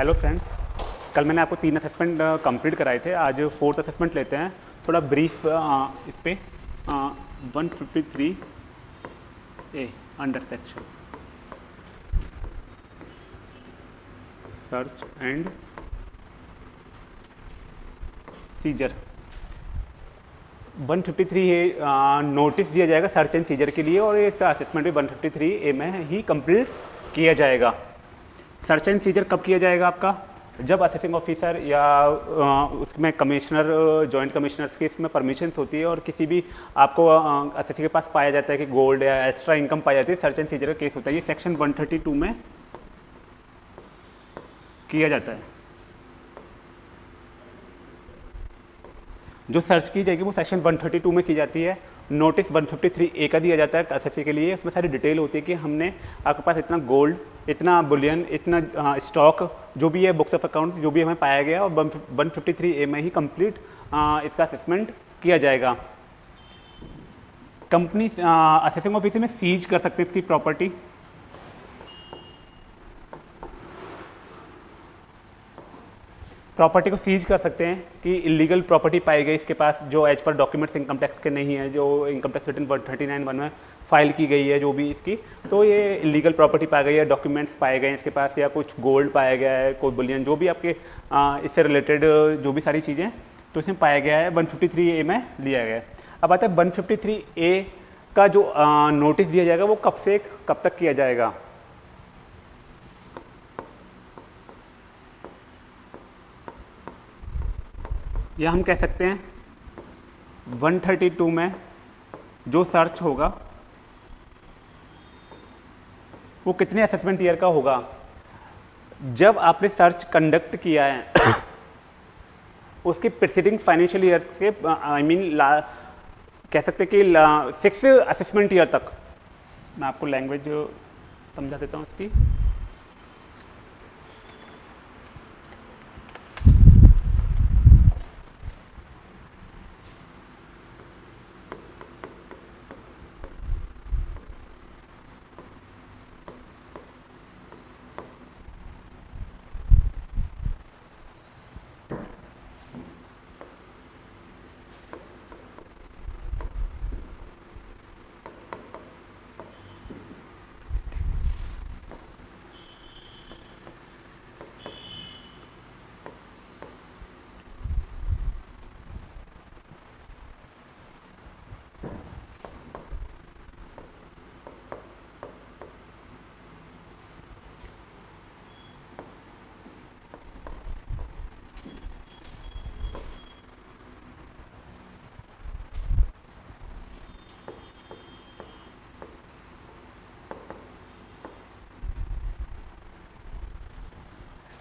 Hello friends कल मैंने आपको तीन असेसमेंट कंप्लीट कराए थे। आज फोर्थ असेसमेंट लेते हैं। थोड़ा ब्रीफ आ, इस पर one fifty three A under section search and seizure one 153 ये नोटिस दिया जाएगा सर्च एंड सीजर के लिए और ये असेसमेंट भी 153 ए में ही कंप्लीट किया जाएगा। सर्च एंड सीजर कब किया जाएगा आपका? जब असेसिंग ऑफिसर या उसमें कमिश्नर जॉइंट कमिश्नर्स की इसमें परमिशंस होती है और किसी भी आपको असेसिंग के पास पाया जाता है कि गोल्ड या एक्स्ट्रा इनकम पाई जाती है सर्च एंड सीजर का केस होता है। ये सेक्शन 132 में किया जाता है। जो सर्च की जाएगी वो सेक्शन 132 में की जाती है। नोटिस 153 ए का दिया जाता है एस के लिए। उसमें सारी डिटेल होती है कि हमने आपके पास इतना गोल्ड इतना बुलियन इतना स्टॉक जो भी है बुक्स ऑफ़ अकाउंट जो भी हमें पाया गया, और 153 ए में ही कंप्लीट इसका असेसमेंट किया जाएगा। कंपनी असेसिंग ऑफ़िस में सीज कर सकते हैं इसकी प्रॉपर्टी प्रॉपर्टी को सीज कर सकते हैं कि इलीगल प्रॉपर्टी पाई गई इसके पास जो as per documents income tax के नहीं है जो income tax return one thirty nine one में फ़ाइल की गई है जो भी इसकी तो ये इलीगल प्रॉपर्टी पाई गई है डॉक्यूमेंट्स पाए गए हैं इसके पास या कुछ गोल्ड पाया गया है कोई बुलियन जो भी आपके आ, इससे रिलेटेड जो भी सारी चीज़ें तो इसमें पाया गया है 153 ए में लिया गया है। अब आता है 153 ए का जो नोटिस दिया जाएगा वो कब से कब तक किया जाएगा? या हम कह सकते हैं 132 में जो सर्च होगा, वो कितने असेसमेंट ईयर का होगा? जब आपने सर्च कंडक्ट किया है, उसके प्रिसीडिंग फाइनेंशियल ईयर के आई मीन कह सकते कि सिक्स असेसमेंट ईयर तक। मैं आपको लैंग्वेज समझा देता हूँ उसकी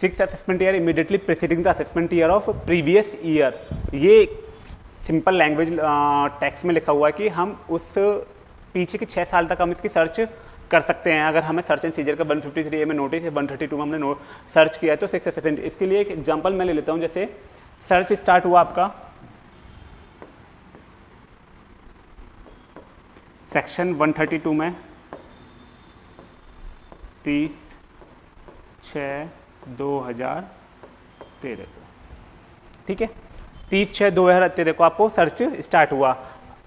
six assessment year immediately preceding the assessment year of previous year ये सिंपल लैंग्वेज टेक्स्ट में लिखा हुआ है कि हम उस पीछे के छः साल तक हम इसकी सर्च कर सकते हैं। अगर हमें सर्च एंड सीजर का 153 ए में नोटिस है 132 में हमने सर्च किया है तो सिक्स असेसमेंट इसके लिए एक एग्जांपल मैं ले लेता हूँ, जैसे सर्च स्टार्ट हुआ आपका। सेक्शन 132 में तीस छः दो हज़ार तेरह को। ठीक है? तीस छः दो हज़ार तेरह को आपको सर्च स्टार्ट हुआ।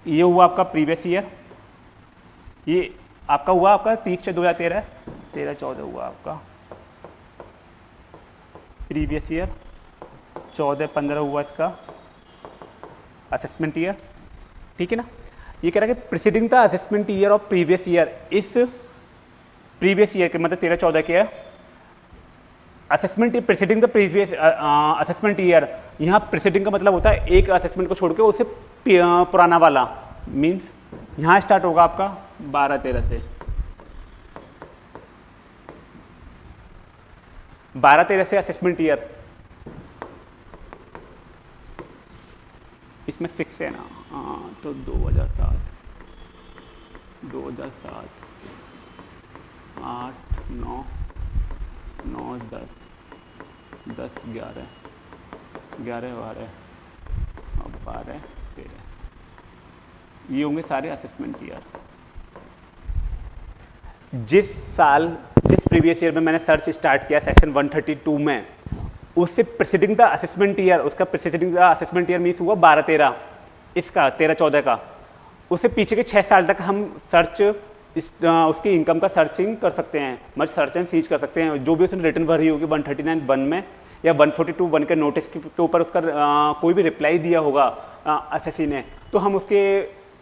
ये हुआ आपका प्रीवियस ईयर ये आपका हुआ आपका तीस छः दो हज़ार तेरह। तेरह चौदह हुआ आपका। प्रीवियस ईयर चौदह पंद्रह हुआ इसका। असेसमेंट ईयर ठीक है ना? ये कह रहा है कि प्रिसीडिंग था assessment year of previous year इस प्रीवियस ईयर के मतलब तेरह चौदह के है assessment preceding the previous assessment year यहाँ प्रिसीडिंग का मतलब होता है एक असेसमेंट को छोड़ के उससे पुराना वाला। मीन्स यहाँ स्टार्ट होगा आपका बारह तेरह से। बारह तेरह से असेसमेंट ईयर इसमें सिक्स है ना। हाँ तो दो हज़ार सात। दो हज़ार सात। आठ, नौ नौ, दस। दस, ग्यारह। ग्यारह बारह। और बारह, तेरह। ये होंगे सारे असेसमेंट ईयर जिस साल, जिस प्रीवियस ईयर में मैंने सर्च स्टार्ट किया सेक्शन 132 में, उससे प्रेसिडिंग द असेसमेंट ईयर उसका preceding the assessment year means हुआ बारह तेरह। इसका, तेरह चौदह का। उससे पीछे के छः साल तक हम सर्च इस आ, उसकी इनकम का सर्चिंग कर सकते हैं मतलब सर्च एंड सीज कर सकते हैं। जो भी उसने रिटर्न भरी होगी वन थर्टी नाइन वन में या वन फोर्टी टू वन के नोटिस के ऊपर उसका आ, कोई भी रिप्लाई दिया होगा एस एस ने तो हम उसके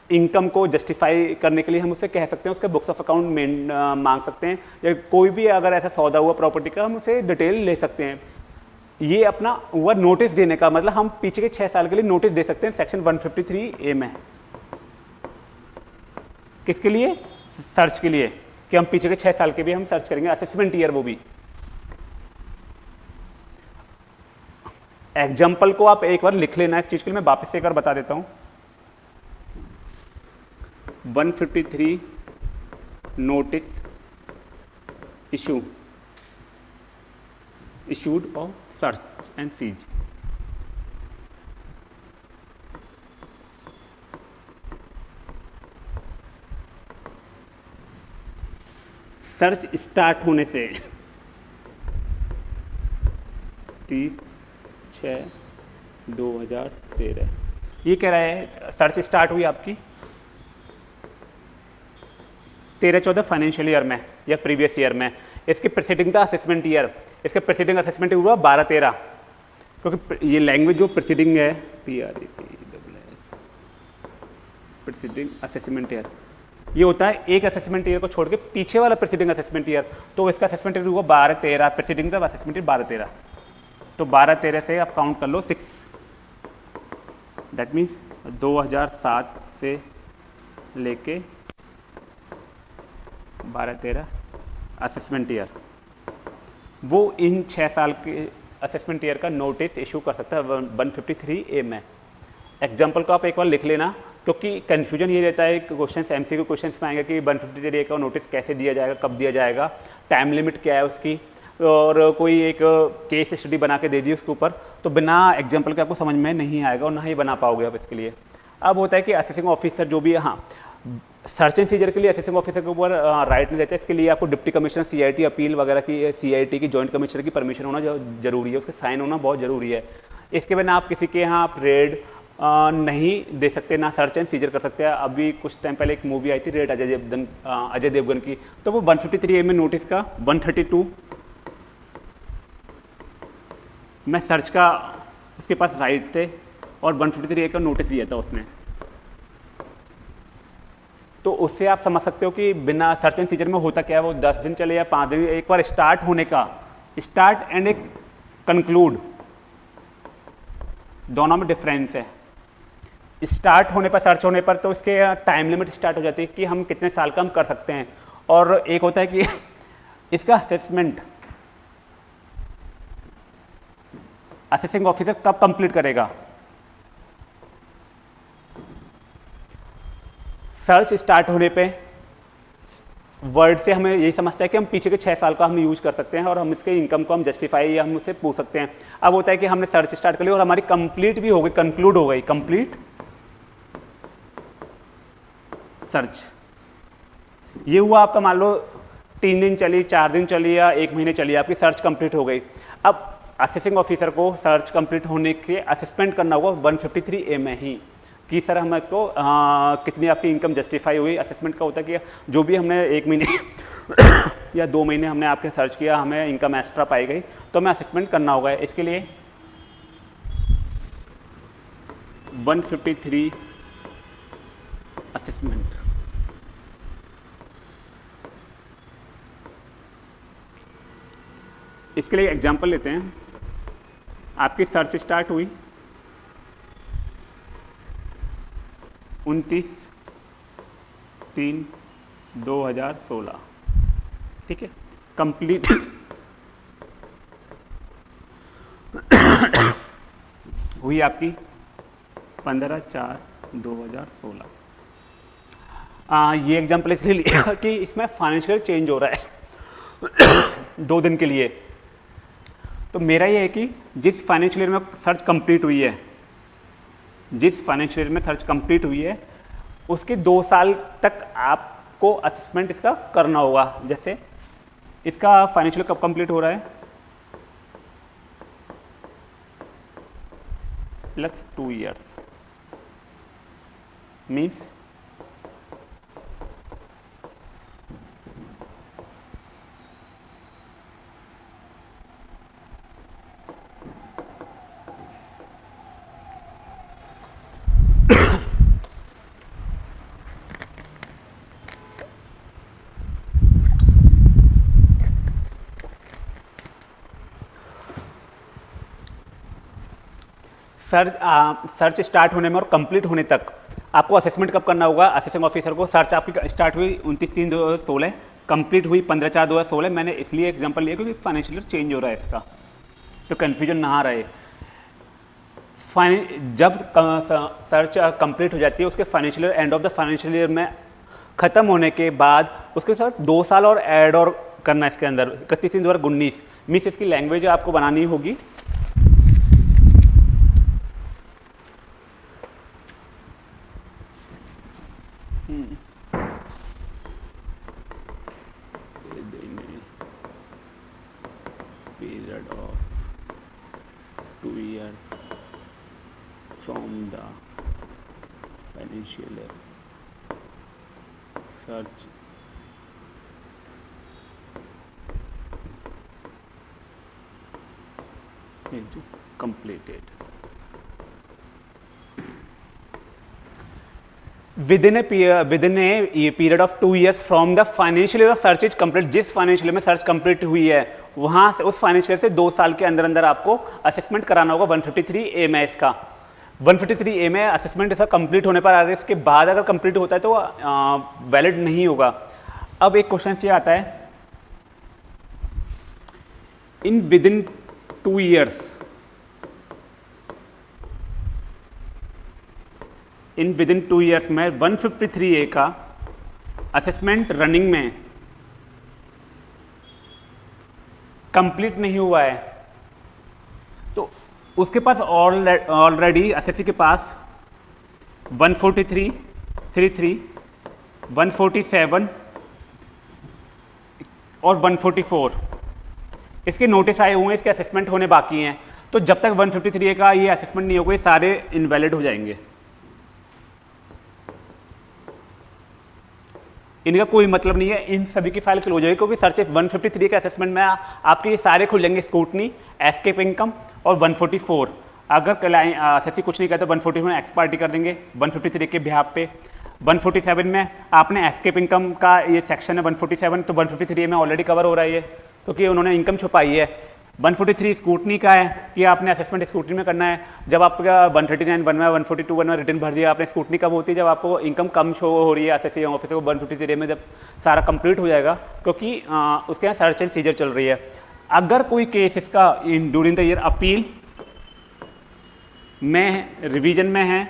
इनकम को जस्टिफाई करने के लिए हम उससे कह सकते हैं उसके बुक्स ऑफ़ अकाउंट मेन मांग सकते हैं या कोई भी अगर ऐसा सौदा हुआ प्रॉपर्टी का हम उसे डिटेल ले सकते हैं। ये अपना हुआ नोटिस देने का मतलब हम पीछे के छः साल के लिए नोटिस दे सकते हैं सेक्शन 153 ए में। किसके लिए? सर्च के लिए कि हम पीछे के छः साल के भी हम सर्च करेंगे असेसमेंट ईयर वो भी। एग्ज़ाम्पल को आप एक बार लिख लेना, इस चीज़ के लिए मैं वापस एक बार बता देता हूँ। 153 notice issue issued of search and seize search start होने से। तीस, छ, दो हज़ार तेरह। ये कह रहा है, सर्च स्टार्ट हुई आपकी? तेरह, चौदह फाइनेंशियल ईयर में, या प्रीवियस ईयर में। इसके प्रेसिडिंग था असेसमेंट ईयर इसके प्रेसिडिंग असेसमेंट हुआ बारह, तेरह। क्योंकि ये लैंग्वेज जो प्रेसिडिंग है P R E P W S preceding assessment year ये होता है एक असेसमेंट ईयर को छोड़ के पीछे वाला प्रेसिडिंग असेसमेंट ईयर तो इसका असेसमेंट ईयर हुआ बारह तेरह। प्रेसिडिंग था असेसमेंट ईयर बारह तेरह। तो बारह तेरह से आप काउंट कर लो सिक्स डेट मीन्स 2007 से लेके बारह तेरह असेसमेंट ईयर वो इन छः साल के असेसमेंट ईयर का नोटिस इशू कर सकता है वन फिफ्टी थ्री ए में। एग्ज़ाम्पल को आप एक बार लिख लेना। क्योंकि कन्फ्यूज़न ये रहता है कि क्वेश्चन एम सी के क्वेश्चन में आएँगे कि वन फिफ्टी ए का नोटिस कैसे दिया जाएगा, कब दिया जाएगा टाइम लिमिट क्या है उसकी, और कोई एक केस स्टडी बना के दे दी उसके ऊपर तो बिना एग्ज़ाम्पल के आपको समझ में नहीं आएगा और ना ही बना पाओगे आप इसके लिए। अब होता है कि असेसिंग ऑफिसर जो भी, है हाँ सर्च एंड सीजर के लिए असेसिंग ऑफिसर के ऊपर राइट नहीं रहता इसके लिए आपको डिप्टी कमिश्नर सीआईटी अपील वगैरह की सीआईटी की जॉइंट कमिश्नर की परमिशन होना ज़रूरी है, उसके साइन होना बहुत ज़रूरी है। इसके बिना आप किसी के यहाँ आप रेड नहीं दे सकते, ना सर्च एंड सीजर कर सकते हैं। अभी कुछ टाइम पहले एक मूवी आई थी रेड अजय देवगन अजय देवगन की। तो वो 153 ए में नोटिस का 132 मैं सर्च का, उसके पास राइट थे और वन फिफ्टी थ्री ए का नोटिस दिया था उसने। तो उससे आप समझ सकते हो कि बिना सर्च एंड सीजर में होता क्या है? वो दस दिन चले या पाँच दिन, एक बार स्टार्ट होने का। स्टार्ट एंड एक कंक्लूड दोनों में डिफरेंस है। स्टार्ट होने पर, सर्च होने पर तो उसके टाइम लिमिट स्टार्ट हो जाती है कि हम कितने साल का हम कर सकते हैं। और एक होता है कि इसका असेसमेंट असेसिंग ऑफिसर कब कंप्लीट करेगा? सर्च स्टार्ट होने पे वर्ड से हमें यही समझता है कि हम पीछे के छः साल का हम यूज़ कर सकते हैं और हम इसके इनकम को हम जस्टिफाई या हम उससे पूछ सकते हैं। अब होता है कि हमने सर्च स्टार्ट कर लिया और हमारी कंप्लीट भी हो गई कंक्लूड हो गई। कंप्लीट सर्च ये हुआ आपका मान लो तीन दिन चली चार दिन चली या एक महीने चली आपकी सर्च कंप्लीट हो गई। अब असेसिंग ऑफिसर को सर्च कंप्लीट होने के असेसमेंट करना होगा 153 ए में ही कि सर हम इसको आ, कितनी आपकी इनकम जस्टिफाई हुई असेसमेंट का होता है कि जो भी हमने एक महीने या दो महीने हमने आपके सर्च किया हमें इनकम एक्स्ट्रा पाई गई तो हमें असेसमेंट करना होगा। इसके लिए 153 असेसमेंट इसके लिए एग्जांपल लेते हैं। आपकी सर्च स्टार्ट हुई। उनतीस, तीन, दो हज़ार सोलह। ठीक है? कंप्लीट हुई आपकी पंद्रह चार, दो हज़ार सोलह। ये एग्ज़ाम्पल इसलिए लिया कि इसमें फाइनेंशियल चेंज हो रहा है। दो दिन के लिए। तो मेरा ये है कि जिस फाइनेंशियल ईयर में सर्च कंप्लीट हुई है, जिस फाइनेंशियल ईयर में सर्च कंप्लीट हुई है, उसके दो साल तक आपको असेसमेंट इसका करना होगा। जैसे इसका फाइनेंशियल कब कंप्लीट हो रहा है? Plus two years means search आ, सर्च स्टार्ट होने में और कंप्लीट होने तक आपको असेसमेंट कब करना होगा? असेसिंग ऑफिसर को सर्च आपकी स्टार्ट हुई उनतीस तीन दो हज़ार सोलह कंप्लीट हुई पंद्रह चार दो हज़ार सोलह। मैंने इसलिए एग्जांपल लिया क्योंकि फाइनेंशियल चेंज हो रहा है इसका तो कन्फ्यूज़न ना रहे। जब सर्च कंप्लीट हो जाती है उसके financial end of the financial year में ख़त्म होने के बाद उसके साथ दो साल और ऐड और करना इसके अंदर। इकतीस तीन दो हज़ार उन्नीस। मीस इसकी लैंग्वेज आपको बनानी होगी period of two years from the potential है search completed within a within a period of two years from the financial year search is complete जिस फाइनेंशियल में सर्च कंप्लीट हुई है, वहाँ से उस फाइनेंशियल से दो साल के अंदर अंदर आपको असेसमेंट कराना होगा 153 फिफ्टी थ्री ए मैथ का। 153 ए में असेसमेंट इसका कंप्लीट होने पर आ रहा है इसके बाद अगर कंप्लीट होता है तो वैलिड नहीं होगा। अब एक क्वेश्चन ये आता है। In within two years in within two years में 153 ए का असेसमेंट रनिंग में कंप्लीट नहीं हुआ है। उसके पास ऑलरेडी एसएससी के पास 143, 33, 147 और 144 इसके नोटिस आए हुए हैं इसके असेसमेंट होने बाकी हैं। तो जब तक 153 का ये असेसमेंट नहीं होगा ये सारे इनवैलिड हो जाएँगे। इनका कोई मतलब नहीं है। इन सभी की फ़ाइल क्लोज होगी क्योंकि सर्च 153 के असेसमेंट में आपके सारे खुलेंगे स्कूटनी एस्केप इनकम और 144 अगर एस कुछ नहीं कहते वन फोर्टी में एक्सपार्टी कर देंगे 153 के बिहार पे। 147 में आपने एस्केप इनकम का ये सेक्शन है 147 तो 153 में ऑलरेडी कवर हो रहा है क्योंकि उन्होंने इनकम छुपाई है। 143 स्कूटनी का है कि आपने असेसमेंट स्कूटनी में करना है। जब आपका 139 बनवा है 142 बनवा रिटर्न भर दिया आपने स्कूटनी कब होती है? जब आपको इनकम कम शो हो रही है एस एस ऑफिसर को वन फिफ्टी में जब सारा कंप्लीट हो जाएगा क्योंकि आ, उसके यहाँ सर्च एंड सीजर चल रही है। अगर कोई केस इसका in during the year appeal में रिविजन में है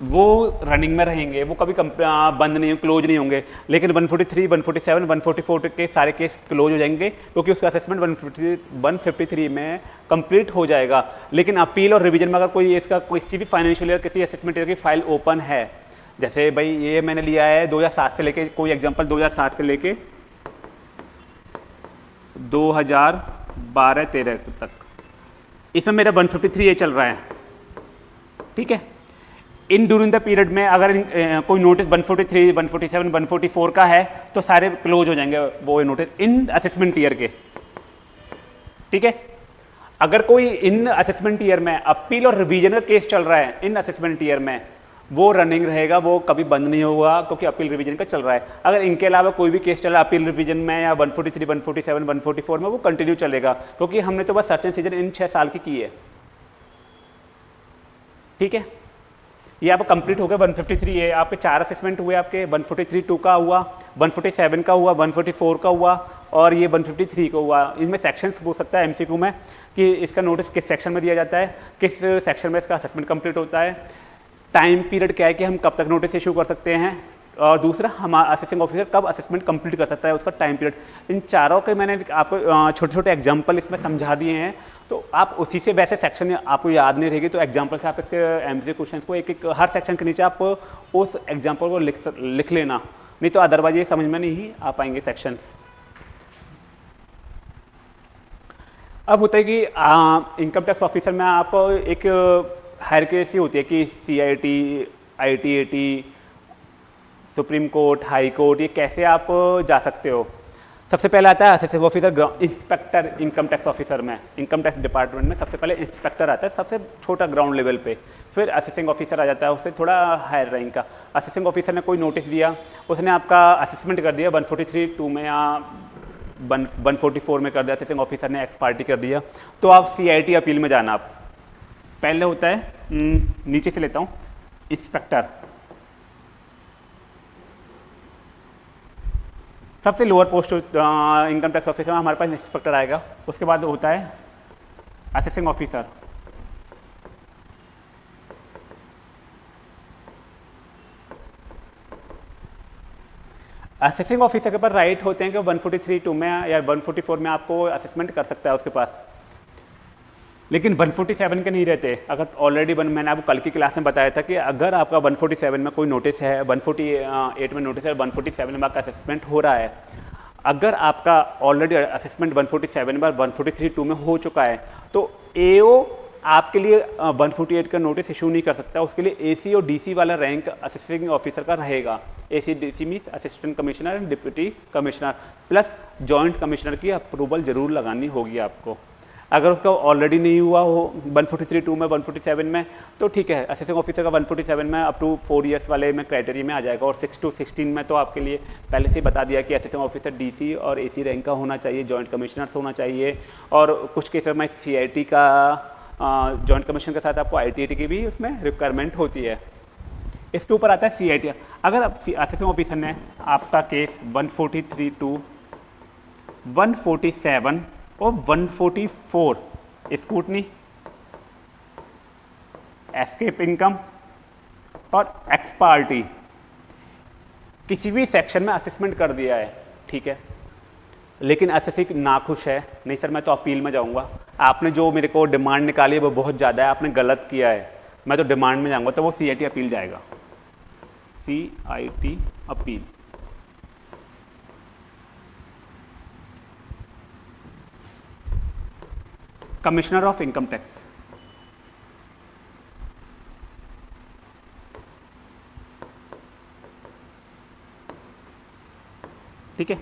वो रनिंग में रहेंगे वो कभी बंद नहीं क्लोज नहीं होंगे। लेकिन 143, 147, 144 के सारे केस क्लोज हो जाएँगे क्योंकि उसका असेसमेंट 150, 153 में कंप्लीट हो जाएगा। लेकिन अपील और रिवीजन में अगर कोई इसका किसी भी फाइनेंशियल ईयर किसी असेसमेंट ईयर की फ़ाइल ओपन है जैसे भाई ये मैंने लिया है 2007 से लेके कोई एग्जांपल 2007 से लेके 2012-13 तक। इसमें मेरा 153 ये चल रहा है। ठीक है? इन ड्यूरिंग द पीरियड में अगर इन, कोई नोटिस 143, 147, 144 का है तो सारे क्लोज हो जाएँगे वो नोटिस इन असेसमेंट ईयर के। ठीक है? अगर कोई इन असेसमेंट ईयर में अपील और रिवीजन का केस चल रहा है इन असेसमेंट ईयर में वो रनिंग रहेगा वो कभी बंद नहीं होगा क्योंकि अपील रिवीजन का चल रहा है। अगर इनके अलावा कोई भी केस चला अपील रिवीजन में या 143, 147, 144 में वो कंटिन्यू चलेगा क्योंकि हमने तो बस सर्च एंड सीज़न इन छः साल की की है। ठीक है? ये आपका कंप्लीट हो गया 153 है आपके चार असेसमेंट हुए आपके 143 टू का हुआ 147 का हुआ 144 का हुआ, और ये 153 का हुआ। इसमें सेक्शन पूछ सकता है एमसीक्यू में कि इसका नोटिस किस सेक्शन में दिया जाता है, किस सेक्शन में इसका असेसमेंट कंप्लीट होता है टाइम पीरियड क्या है कि हम कब तक नोटिस इशू कर सकते हैं और दूसरा हमारा असेसिंग ऑफिसर कब असेसमेंट कंप्लीट कर सकता है उसका टाइम पीरियड इन चारों के मैंने आपको छोटे छोटे एग्ज़ाम्पल इसमें समझा दिए हैं। तो आप उसी से वैसे सेक्शन आपको याद नहीं रहेगी तो एग्ज़ाम्पल से आप इसके एम क्वेश्चन को एक एक हर सेक्शन के नीचे आप उस एग्ज़ाम्पल को लिख लिख लेना। नहीं तो अदरवाइज़ ये समझ में नहीं आ पाएँगे सेक्शंस अब होता है कि इनकम टैक्स ऑफिसर में आप एक हायरकेसी होती है कि C I T I T T supreme court, high court, ये कैसे आप जा सकते हो? सबसे पहले आता है assistant officer inspector income tax officer में इनकम टैक्स डिपार्टमेंट में सबसे पहले इंस्पेक्टर आता है, सबसे छोटा ग्राउंड लेवल पे। फिर असिस्टेंट ऑफिसर आ जाता है, उससे थोड़ा हायर रैंक का। असिस्टेंट ऑफिसर ने कोई नोटिस दिया, उसने आपका असेसमेंट कर दिया 143 टू में या वन वन में कर दिया असिस्टेंट ऑफिसर ने एक्स पार्टी कर दिया। तो आप सी अपील में जाना आप। पहले होता है नीचे से लेता हूँ इंस्पेक्टर सबसे lower post income tax officer में हमारे पास इंस्पेक्टर आएगा। उसके बाद होता है असिस्टिंग ऑफिसर असेसिंग ऑफिसर के पास राइट होते हैं कि 143 टू में या 144 में आपको असेसमेंट कर सकता है उसके पास। लेकिन 147 के नहीं रहते। अगर ऑलरेडी वन, मैंने आपको कल की क्लास में बताया था कि अगर आपका 147 में कोई नोटिस है 148 में नोटिस है 147 में आपका असेसमेंट हो रहा है, अगर आपका ऑलरेडी असेसमेंट 147 में 143 टू में हो चुका है तो एओ आपके लिए 148 का नोटिस इशू नहीं कर सकता। उसके लिए एसी और डीसी वाला रैंक असिस्टिंग ऑफिसर का रहेगा। AC DC means assistant commissioner and deputy commissioner plus joint commissioner की अप्रूवल ज़रूर लगानी होगी आपको। अगर उसका ऑलरेडी नहीं हुआ हो 143 टू में 147 में तो ठीक है असिस्टेंट ऑफिसर का 147 में अप टू फोर ईयर्स वाले में क्राइटेरिया में आ जाएगा। और सिक्स टू सिक्सटीन में तो आपके लिए पहले से ही बता दिया कि असिस्टेंट ऑफिसर डीसी और एसी रैंक का होना चाहिए जॉइंट कमिश्नर होना चाहिए। और कुछ केस में सीआईटी का जॉइंट कमीशन के साथ आपको आई की भी उसमें रिक्वायरमेंट होती है। इसके ऊपर आता है सीआईटी अगर असिस्टेंट ऑफिसर ने आपका केस 143 टू 147 और 144 स्कूटनी एस्केप इनकम और एक्सपार्टी किसी भी सेक्शन में असेसमेंट कर दिया है, ठीक है? लेकिन असेसिक नाखुश है। नहीं सर, मैं तो अपील में जाऊँगा। आपने जो मेरे को डिमांड निकाली है, वो बहुत ज़्यादा है। आपने गलत किया है। मैं तो डिमांड में जाऊँगा तो वो सीआईटी अपील जाएगा। C I T appeal commissioner of income tax ठीक है?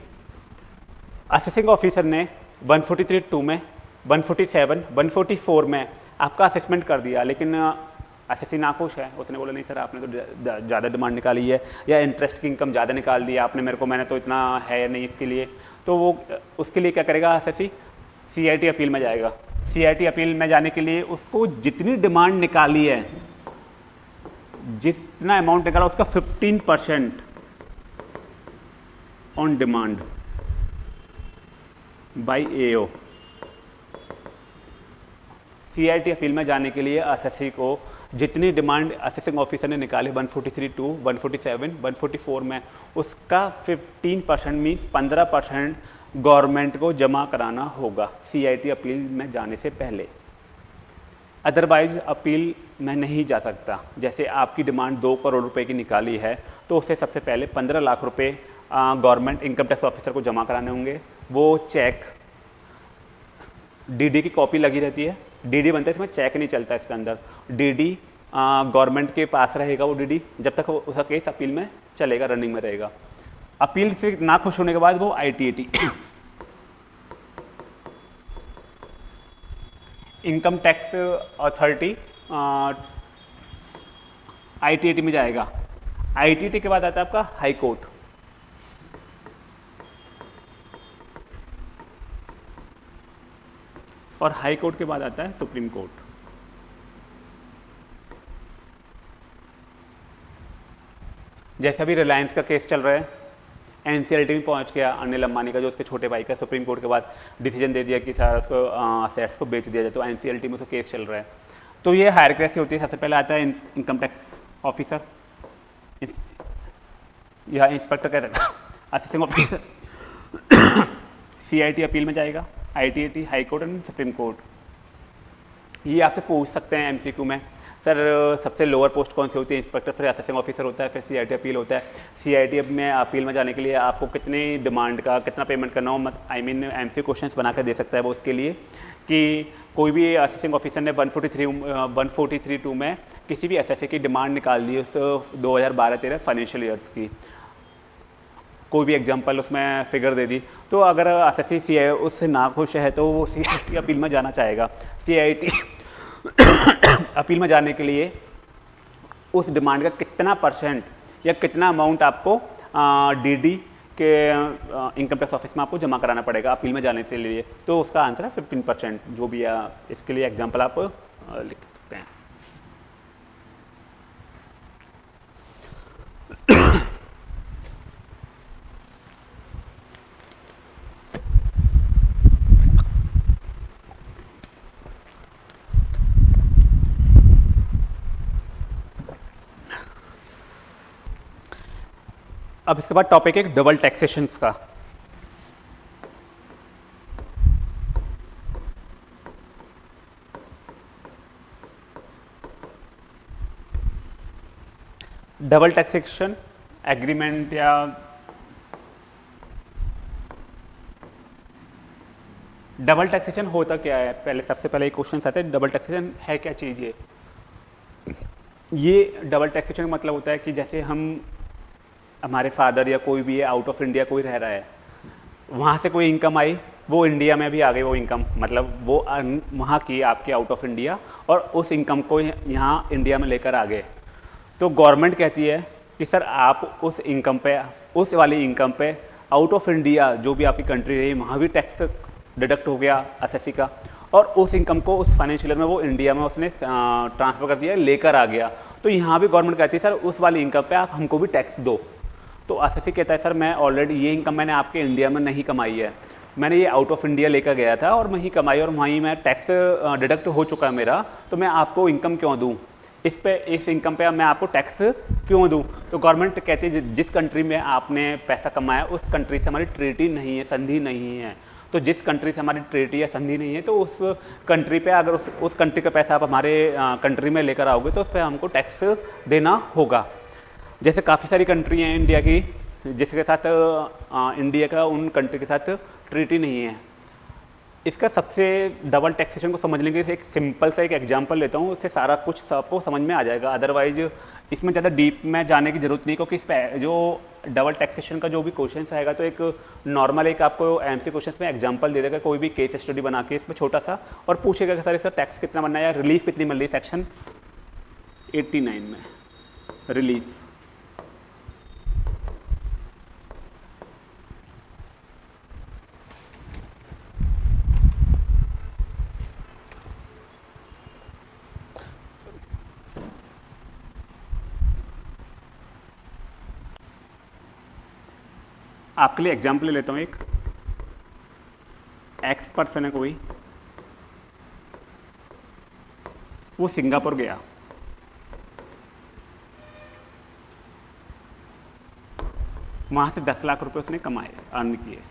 असेसिंग ऑफिसर ने 143 टू में 147 144 में आपका असेसमेंट कर दिया, लेकिन असेसी नाखुश है। उसने बोला, नहीं सर, आपने तो ज़्यादा डिमांड निकाली है, या इंटरेस्ट की इनकम ज़्यादा निकाल दी आपने मेरे को मैंने तो इतना है नहीं इसके लिए। तो वो उसके लिए क्या करेगा असेसी सी अपील में जाएगा। सी अपील में जाने के लिए उसको जितनी डिमांड निकाली है जितना अमाउंट निकाला उसका 15 percent on demand by AO CIT appeal में जाने के लिए एसएससी को जितनी डिमांड असेसिंग ऑफिसर ने निकाली 143 टू 147, 144 में उसका 15 परसेंट मीन्स 15 परसेंट गवर्नमेंट को जमा कराना होगा। सीआईटी अपील में जाने से पहले। अदरवाइज़ अपील में नहीं जा सकता। जैसे आपकी डिमांड दो करोड़ रुपए की निकाली है तो उससे सबसे पहले पंद्रह लाख रुपए गवर्नमेंट इनकम टैक्स ऑफिसर को जमा कराने होंगे। वो चेक डीडी की कॉपी लगी रहती है। डीडी बनता है इसमें चेक नहीं चलता इसके अंदर। डीडी गवर्नमेंट के पास रहेगा वो डीडी जब तक उसका केस अपील में चलेगा रनिंग में रहेगा। अपील से ना खुश होने के बाद वो I income tax authority I में जाएगा। आई के बाद आता है आपका हाई कोर्ट और हाई कोर्ट के बाद आता है सुप्रीम कोर्ट जैसे अभी रिलायंस का केस चल रहा है। एनसीएलटी में पहुँच गया अनिल अंबानी का, जो उसके छोटे भाई का सुप्रीम कोर्ट के बाद डिसीज़न दे दिया कि सर उसको असेट्स को बेच दिया जाए तो एनसीएलटी में उसका केस चल रहा है। तो ये हायर कैसी होती है। सबसे पहले आता है इनकम टैक्स ऑफिसर या इंस्पेक्टर कहते हैं। असिस्टेंट ऑफिसर सीआईटी अपील में जाएगा। I T high court and supreme court ये आपसे पूछ सकते हैं एमसीक्यू में। सर, सबसे लोअर पोस्ट कौन सी होती है? इंस्पेक्टर फिर असेसिंग ऑफिसर होता है, फिर सी अपील होता है। सी अब में अपील में जाने के लिए आपको कितनी डिमांड का, कितना पेमेंट करना हो? I mean M C question बना दे सकता है वो उसके लिए कि कोई भी असिस्टेंट ऑफिसर ने 143 143 टू में किसी भी एसएससी की डिमांड निकाल दी उस 2012-13 फाइनेंशियल ईयर्स की। कोई भी एग्जांपल उसमें फिगर दे दी। तो अगर एस एस सी उससे ना खुश है तो वो सी अपील में जाना चाहेगा। सीआईटी अपील में जाने के लिए उस डिमांड का कितना परसेंट या कितना अमाउंट आपको डीडी के इनकम टैक्स ऑफ़िस में आपको जमा कराना पड़ेगा अपील में जाने के लिए। तो उसका आंसर है फिफ्टीन परसेंट जो भी है इसके लिए एग्जांपल आप लिख सकते हैं। अब इसके बाद टॉपिक है डबल टैक्सेशन का। डबल टैक्सेशन एग्रीमेंट या डबल टैक्सेशन होता क्या है? पहले, सबसे पहले क्वेश्चन आते हैं डबल टैक्सेशन है क्या चीज़ ये? ये डबल टैक्सेशन मतलब होता है कि जैसे हम हमारे फादर या कोई भी है आउट ऑफ़ इंडिया कोई रह रहा है, वहाँ से कोई इनकम आई, वो इंडिया में भी आ गई वो इनकम मतलब वो वहाँ की आपकी आउट ऑफ़ इंडिया और उस इनकम को यहाँ इंडिया में लेकर आ गए। तो गवर्नमेंट कहती है कि, सर, आप उस इनकम पे, उस वाली इनकम पे आउट ऑफ़ इंडिया जो भी आपकी कंट्री रही, वहाँ भी टैक्स डिडक्ट हो गया एस का और उस इनकम को उस फाइनेंशियल में वो इंडिया में उसने ट्रांसफ़र कर दिया, लेकर आ गया। तो यहाँ भी गवर्नमेंट कहती है, सर, उस वाली इनकम पे आप हमको भी टैक्स दो। तो एस कहता है, सर, मैं ऑलरेडी ये इनकम मैंने आपके इंडिया में नहीं कमाई है। मैंने ये आउट ऑफ़ इंडिया लेकर गया था और वहीं कमाई और वहीं मैं टैक्स डिडक्ट हो चुका है मेरा तो मैं आपको इनकम क्यों दूँ? इस पे, इस इनकम पे मैं आपको टैक्स क्यों दूँ? तो गवर्नमेंट कहती है जिस कंट्री में आपने पैसा कमाया उस कंट्री से हमारी ट्रीटी नहीं है, संधि नहीं है। तो जिस कंट्री से हमारी ट्रीटी या संधि नहीं है तो उस कंट्री पे अगर उस उस कंट्री का पैसा आप हमारे कंट्री में लेकर आओगे तो उस पर हमको टैक्स देना होगा। जैसे काफ़ी सारी कंट्री हैं इंडिया की जिसके साथ आ, इंडिया का उन कंट्री के साथ ट्रीटी नहीं है। इसका सबसे डबल टैक्सेशन को समझने के लिए एक सिंपल सा एक एग्जांपल लेता हूँ उससे सारा कुछ सबको समझ में आ जाएगा। अदरवाइज़ इसमें ज़्यादा डीप में जाने की ज़रूरत नहीं क्योंकि इस पर जो डबल टैक्सेशन का जो भी क्वेश्चन आएगा तो एक नॉर्मल एक आपको एम सी क्वेश्चन में एग्ज़ाम्पल दे देगा कोई भी केस स्टडी बना के इसमें छोटा सा और पूछेगा कि सर इसका टैक्स कितना बनना है या रिलीफ कितनी मिल रही सेक्शन एट्टी में। रिलीफ आपके लिए एग्ज़ाम्पल ले लेता हूँ एक। एक्स पर्सन है कोई। वो सिंगापुर गया। वहाँ से दस लाख रुपए उसने कमाए अर्न किए।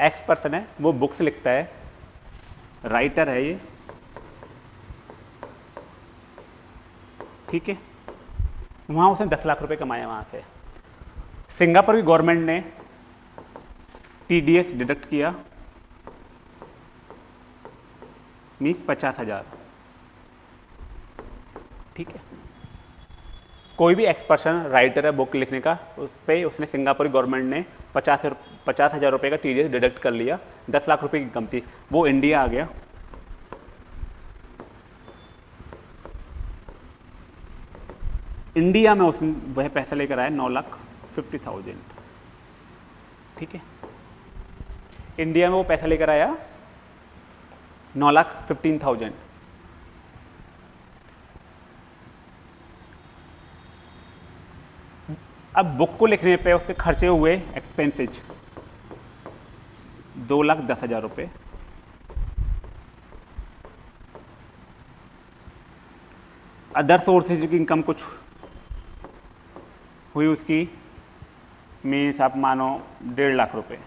एक्स पर्सन है, वो बुक्स लिखता है। राइटर है ये। ठीक है? वहाँ उसने दस लाख रुपए कमाए वहाँ से। सिंगापुर की गवर्नमेंट ने टीडीएस डिडक्ट किया। मीन्स पचास हज़ार। ठीक है। कोई भी एक्सपर्सन राइटर है, बुक लिखने का, उस पर उसने सिंगापुर गवर्नमेंट ने पचास पचास हज़ार रुपये का टीडीएस डिडक्ट कर लिया। दस लाख रुपए की इनकम थी वो इंडिया आ गया। इंडिया में उसने वह पैसा लेकर आया नौ लाख। Fifty thousand. ठीक है? इंडिया में वो पैसा लेकर आया नौ लाख फिफ्टीन थाउज़ेंड अब बुक को लिखने पे उसके खर्चे हुए एक्सपेंसेज दो लाख दस हज़ार रुपये अदर सोर्सेज की इनकम कुछ हुई उसकी मीन्स आप मानो डेढ़ लाख रुपए।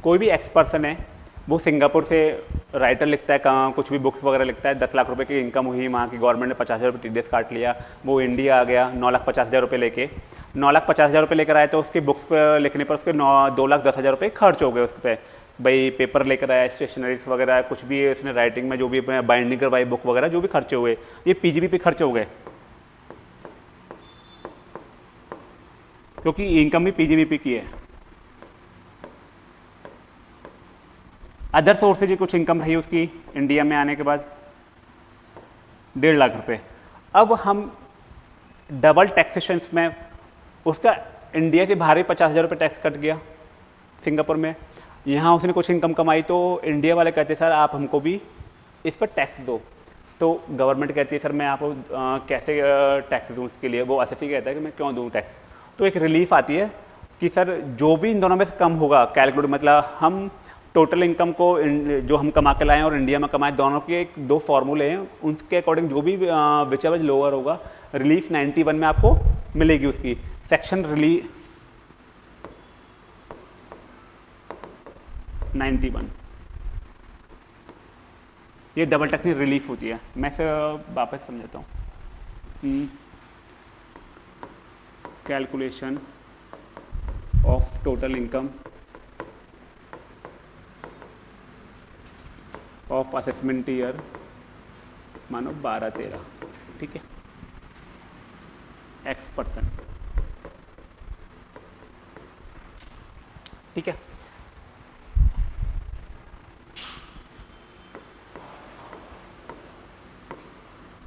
कोई भी एक्स पर्सन है, वो सिंगापुर से राइटर लिखता है कहाँ, कुछ भी बुक्स वगैरह लिखता है, दस लाख रुपए की इनकम हुई वहाँ की गवर्नमेंट ने पचास हज़ार रुपये टी काट लिया, वो इंडिया आ गया, नौ लाख पचास हज़ार रुपये लेके। नौ लाख पचास हज़ार रुपये लेकर आए तो उसके बुक्स पर लिखने पर उसके नौ, दो लाख दस हज़ार रुपये खर्च हो गए उस पर भाई पेपर लेकर आया स्टेशनरीज वगैरह, कुछ भी उसने राइटिंग में जो भी बाइंडिंग करवाई बुक वगैरह, जो भी खर्चे हुए, ये पीजीबी पे खर्चे हो गए। क्योंकि इनकम भी पीजीबीपी की है। अदर सोर्स से कुछ इनकम रही उसकी इंडिया में आने के बाद। डेढ़ लाख रुपए। अब हम डबल टैक्सेशन में, उसका इंडिया से बाहर ही पचास हज़ार रुपये टैक्स कट गया सिंगापुर में। यहाँ उसने कुछ इनकम कमाई तो इंडिया वाले कहते, सर, आप हमको भी इस पर टैक्स दो। तो गवर्नमेंट कहती है, सर, मैं आपको कैसे टैक्स दूँ उसके लिए? वो एस कहता है कि, मैं क्यों दूँ टैक्स तो एक रिलीफ आती है कि सर, जो भी इन दोनों में से कम होगा कैलकुलेट मतलब हम टोटल इनकम को जो हम कमा के लाएँ और इंडिया में कमाएँ, दोनों के एक, दो फार्मूले हैं, उनके अकॉर्डिंग जो भी विच लोअर होगा रिलीफ 91 में आपको मिलेगी उसकी। सेक्शन रिलीफ 91 ये डबल टैक्स रिलीफ होती है। मैं इसे वापस समझाता हूँ। Calculation of total income of assessment year मानो बारह तेरह, ठीक है? एक्स परसेंट ठीक है?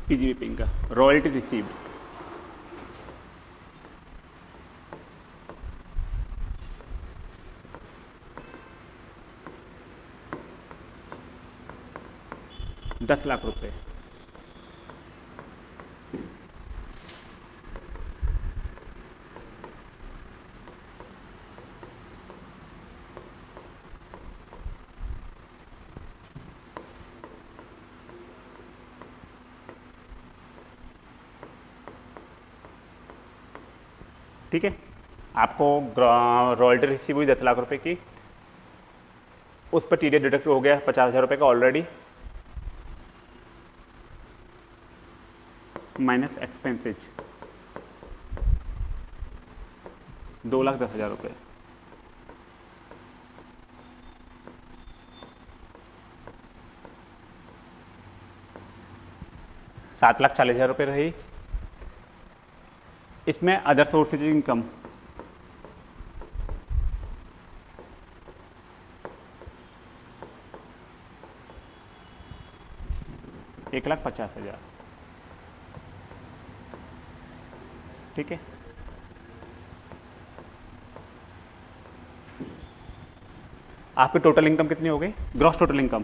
पीजीबी पिंग का रॉयल्टी रिसीव्ड दस लाख रुपए। ठीक है? आपको रॉयल्टी रिसीव हुई दस लाख रुपए की। उस पर टी डी डिडक्ट हो गया पचास हज़ार रुपये का ऑलरेडी माइनस एक्सपेंसेज दो लाख दस हज़ार रुपये सात लाख चालीस हज़ार रुपये रही। इसमें अदर सोर्सेज इनकम एक लाख पचास हज़ार। ठीक है? आपकी टोटल इनकम कितनी हो गई? ग्रॉस टोटल इनकम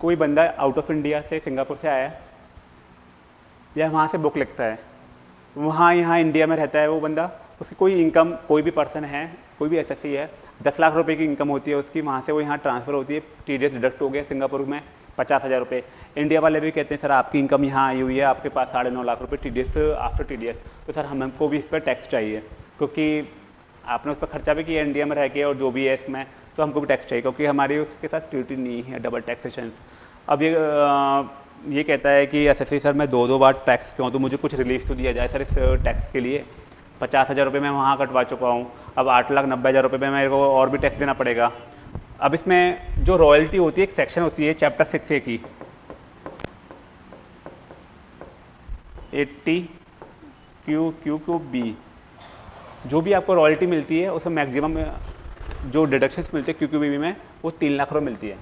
कोई बंदा आउट ऑफ़ इंडिया से सिंगापुर से आया या वहाँ से बुक लिखता है, वहाँ यहाँ इंडिया में रहता है वो बंदा? उसकी कोई इनकम कोई भी पर्सन है, कोई भी एसएससी है, दस लाख रुपए की इनकम होती है, उसकी वहाँ से वो यहाँ ट्रांसफ़र होती है टी डिडक्ट हो गया सिंगापुर में, पचास हज़ार रुपये इंडिया वाले भी कहते हैं, सर, आपकी इनकम यहाँ आई हुई है, आपके पास साढ़े नौ लाख रुपये T after T D S तो सर, हम, हमको भी इस पर टैक्स चाहिए, क्योंकि आपने उस पर खर्चा भी किया, इंडिया में रह के, और जो भी है इसमें तो हमको भी टैक्स चाहिए, क्योंकि हमारी उसके साथ ट्यूटी नहीं है डबल टैक्सेशन अब ये ये कहता है कि एसएससी सर, मैं दो दो बार टैक्स क्यों तो मुझे कुछ रिलीफ तो दिया जाए, सर, इस टैक्स के लिए। पचास हज़ार रुपये मैं वहाँ कटवा चुका हूँ। अब आठ लाख नब्बे हज़ार रुपये में मेरे को और भी टैक्स देना पड़ेगा। अब इसमें जो रॉयल्टी होती है, एक सेक्शन होती है चैप्टर सिक्स ए की। Eighty, Q Q Q, B. जो भी आपको रॉयल्टी मिलती है उसमें मैक्सिमम जो डिडक्शंस मिलते हैं क्यू क्यू बी में, वो तीन लाख रुपये मिलती है।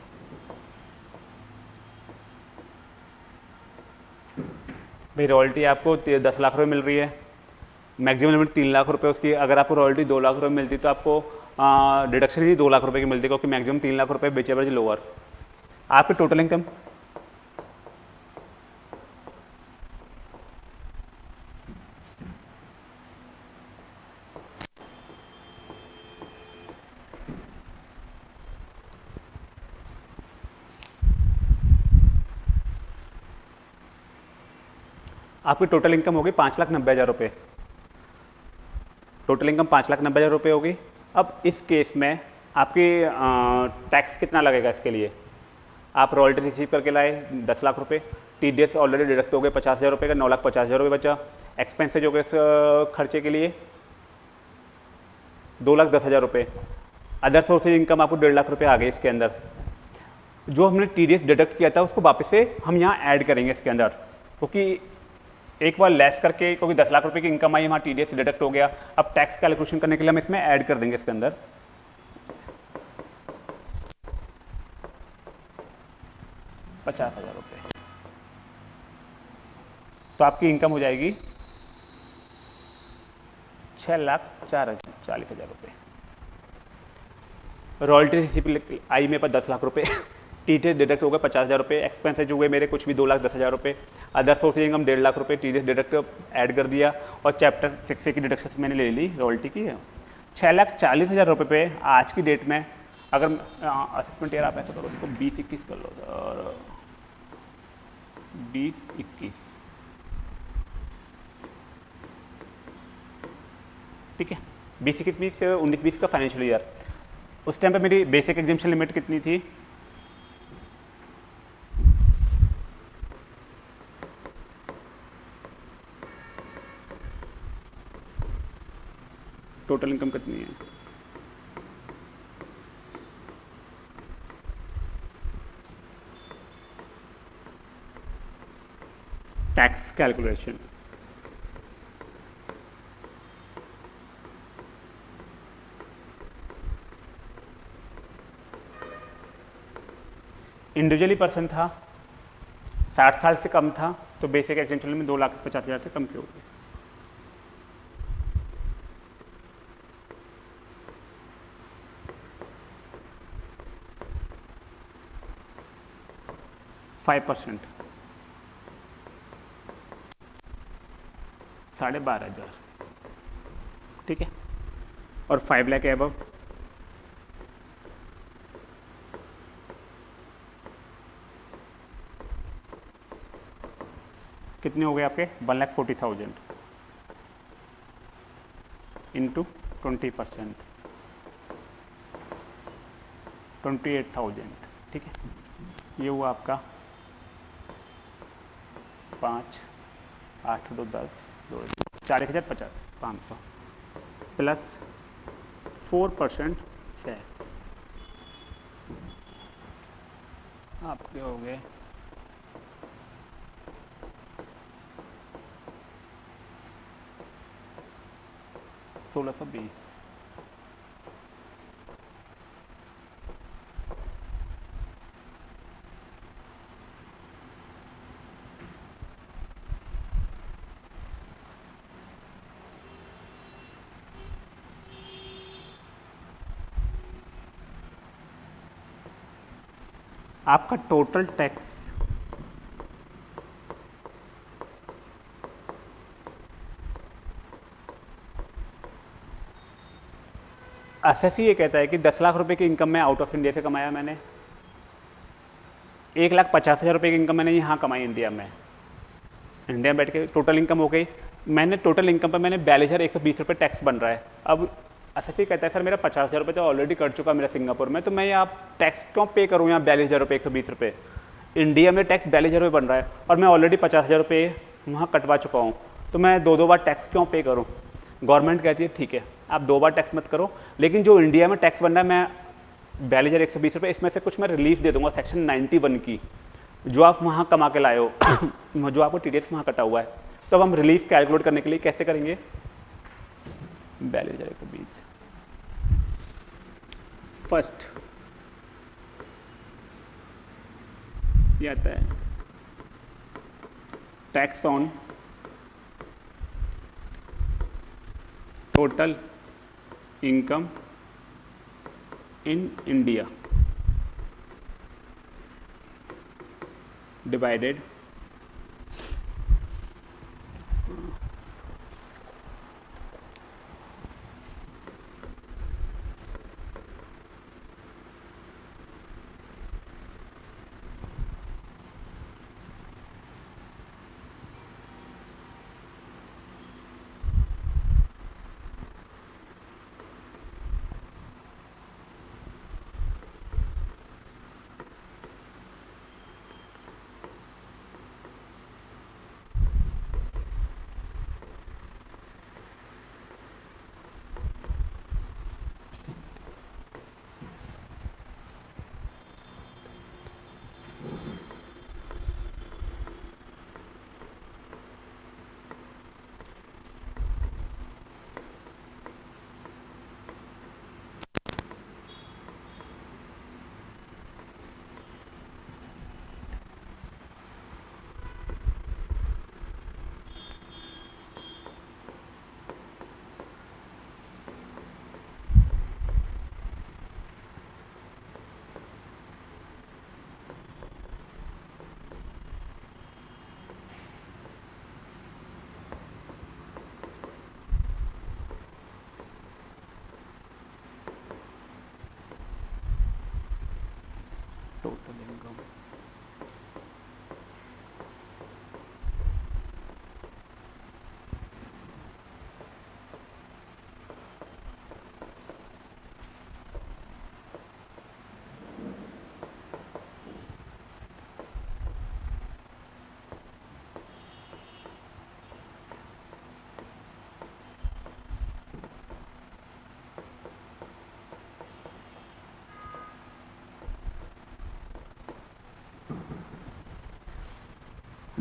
भाई, रॉयल्टी आपको दस लाख रुपये मिल रही है। मैक्सिमम लिमिट तीन लाख रुपए उसकी। अगर आपको रॉयल्टी दो लाख रुपए मिलती तो आपको डिडक्शन ही दो लाख रुपए की मिलती, क्योंकि मैक्सिमम तीन लाख रुपए बेचे बचे लोअर आपकी टोटल इनकम आपकी टोटल इनकम होगी पाँच लाख नब्बे हज़ार रुपये टोटल इनकम पाँच लाख नब्बे हज़ार रुपये होगी। अब इस केस में आपकी टैक्स कितना लगेगा इसके लिए? आप रॉयल्टी रिसीव करके लाए दस लाख रुपये। T D S already deduct हो गए पचास हज़ार रुपये का, नौ लाख पचास हज़ार रुपये बचा। एक्सपेंसेज हो गए इस खर्चे के लिए दो लाख दस हज़ार रुपये। अदर सोर्सेज इनकम आपको डेढ़ लाख रुपये आ गए इसके अंदर। जो हमने टी डी एस डिडक्ट किया था, उसको वापस से हम यहाँ ऐड करेंगे इसके अंदर। क्योंकि एक बार लेस करके, क्योंकि दस लाख रुपए की इनकम आई, वहाँ टी डी डिडक्ट हो गया। अब टैक्स कैलकुलेशन करने के लिए हम इसमें ऐड कर देंगे इसके अंदर। पचास हज़ार रुपये तो आपकी इनकम हो जाएगी छः लाख चार हज़ार चालीस हज़ार रुपये रॉयल्टी रिसिप्ट आई मेरे पास दस लाख रुपये टी टी डिडक्ट हो गए पचास हज़ार रुपये एक्सपेंसेज हुए मेरे, कुछ भी दो लाख, दस हज़ार रुपये अदर सोर्स इनकम डेढ़ लाख रुपये टी डी डिडक्ट ऐड कर दिया और चैप्टर सिक्स की डिडक्शन मैंने ले ली रॉयल्टी की है। छः लाख चालीस हज़ार रुपये पे आज की डेट में, अगर असेसमेंट ईयर आप ऐसा करो, उसको बीस इक्कीस कर लो, और बीस इक्कीस। ठीक है? बीस इक्कीस, बीस, उन्नीस, बीस का फाइनेंशियल ईयर उस टाइम पे मेरी बेसिक एग्जामेशन लिमिट कितनी थी? टोटल इनकम कितनी है? टैक्स कैलकुलेशन इंडिविजुअली पर्सन था, साठ साल से कम था तो बेसिक एग्जेंशन में दो लाख पचास हज़ार से कम की होगी फाइव परसेंट साढ़े बारह हज़ार। ठीक है? और फाइव लैख एबव कितने हो गए आपके? One lakh forty thousand. Into twenty percent twenty eight thousand ठीक है? ये हुआ आपका पाँच, आठ दो दस, दो चार, एक हज़ार पचास, पाँच सौ। प्लस फोर परसेंट सेस आपके हो गए। सोलह सौ बीस। आपका टोटल टैक्स एस ये कहता है कि दस लाख रुपए की इनकम मैं आउट ऑफ़ इंडिया से कमाया मैंने। एक लाख पचास हज़ार रुपये की इनकम मैंने यहाँ कमाई इंडिया में। इंडिया में बैठ के टोटल इनकम हो गई। मैंने टोटल इनकम पर मैंने बयालीस हज़ार एक सौ बीस रुपये टैक्स बन रहा है। अब एस कहता है, सर, मेरा पचास हज़ार रुपये तो ऑलरेडी कट चुका मेरा सिंगापुर में तो मैं यहाँ टैक्स क्यों पे करूँ? यहाँ बयालीस हज़ार रुपये, एक सौ बीस रुपये। इंडिया में टैक्स बयालीस हज़ार रुपये बन रहा है और मैं ऑलरेडी पचास हज़ार रुपये वहाँ कटवा चुका हूँ। तो मैं दो दो बार टैक्स क्यों पे करूँ? गवर्नमेंट कहती है, ठीक है, आप दो बार टैक्स मत करो, लेकिन जो इंडिया में टैक्स बन रहा है, मैं बयालीस हज़ार, एक सौ बीस रुपये, इसमें से कुछ मैं रिलीफ दे दूँगा सेक्शन नाइन्टी वन की। जो आप वहाँ कमा के लाए हो, जो आपको टी डी वहाँ कटा हुआ है तो अब हम रिलीफ कैलकुलेट करने के लिए कैसे करेंगे? बयालीस हज़ार, एक सौ बीस। फ़र्स्ट। ये आता है। Tax on total income in India divided total income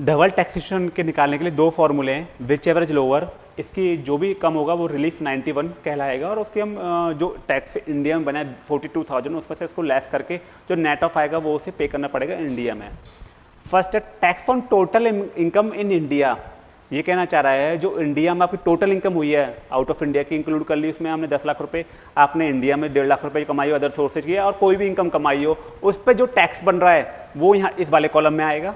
double taxation के निकालने के लिए दो फार्मूले हैं विच एवरेज लोअर इसकी जो भी कम होगा वो रिलीफ 91 कहलाएगा और उसके हम जो टैक्स इंडिया में बना है फोर्टी टू थाउज़ेंड उसमें से इसको लेस करके जो नेट ऑफ़ आएगा वो उसे पे करना पड़ेगा इंडिया में। फ़र्स्ट है tax on total income in India ये कहना चाह रहा है, जो इंडिया में आपकी टोटल इनकम हुई है आउट ऑफ़ इंडिया की इंक्लूड कर ली, उसमें हमने दस लाख रुपए, आपने इंडिया में डेढ़ लाख रुपए कमाई हो अदर सोर्सेज की और कोई भी इनकम कमाई हो, उस पर जो टैक्स बन रहा है, वो यहाँ इस वाले कॉलम में आएगा।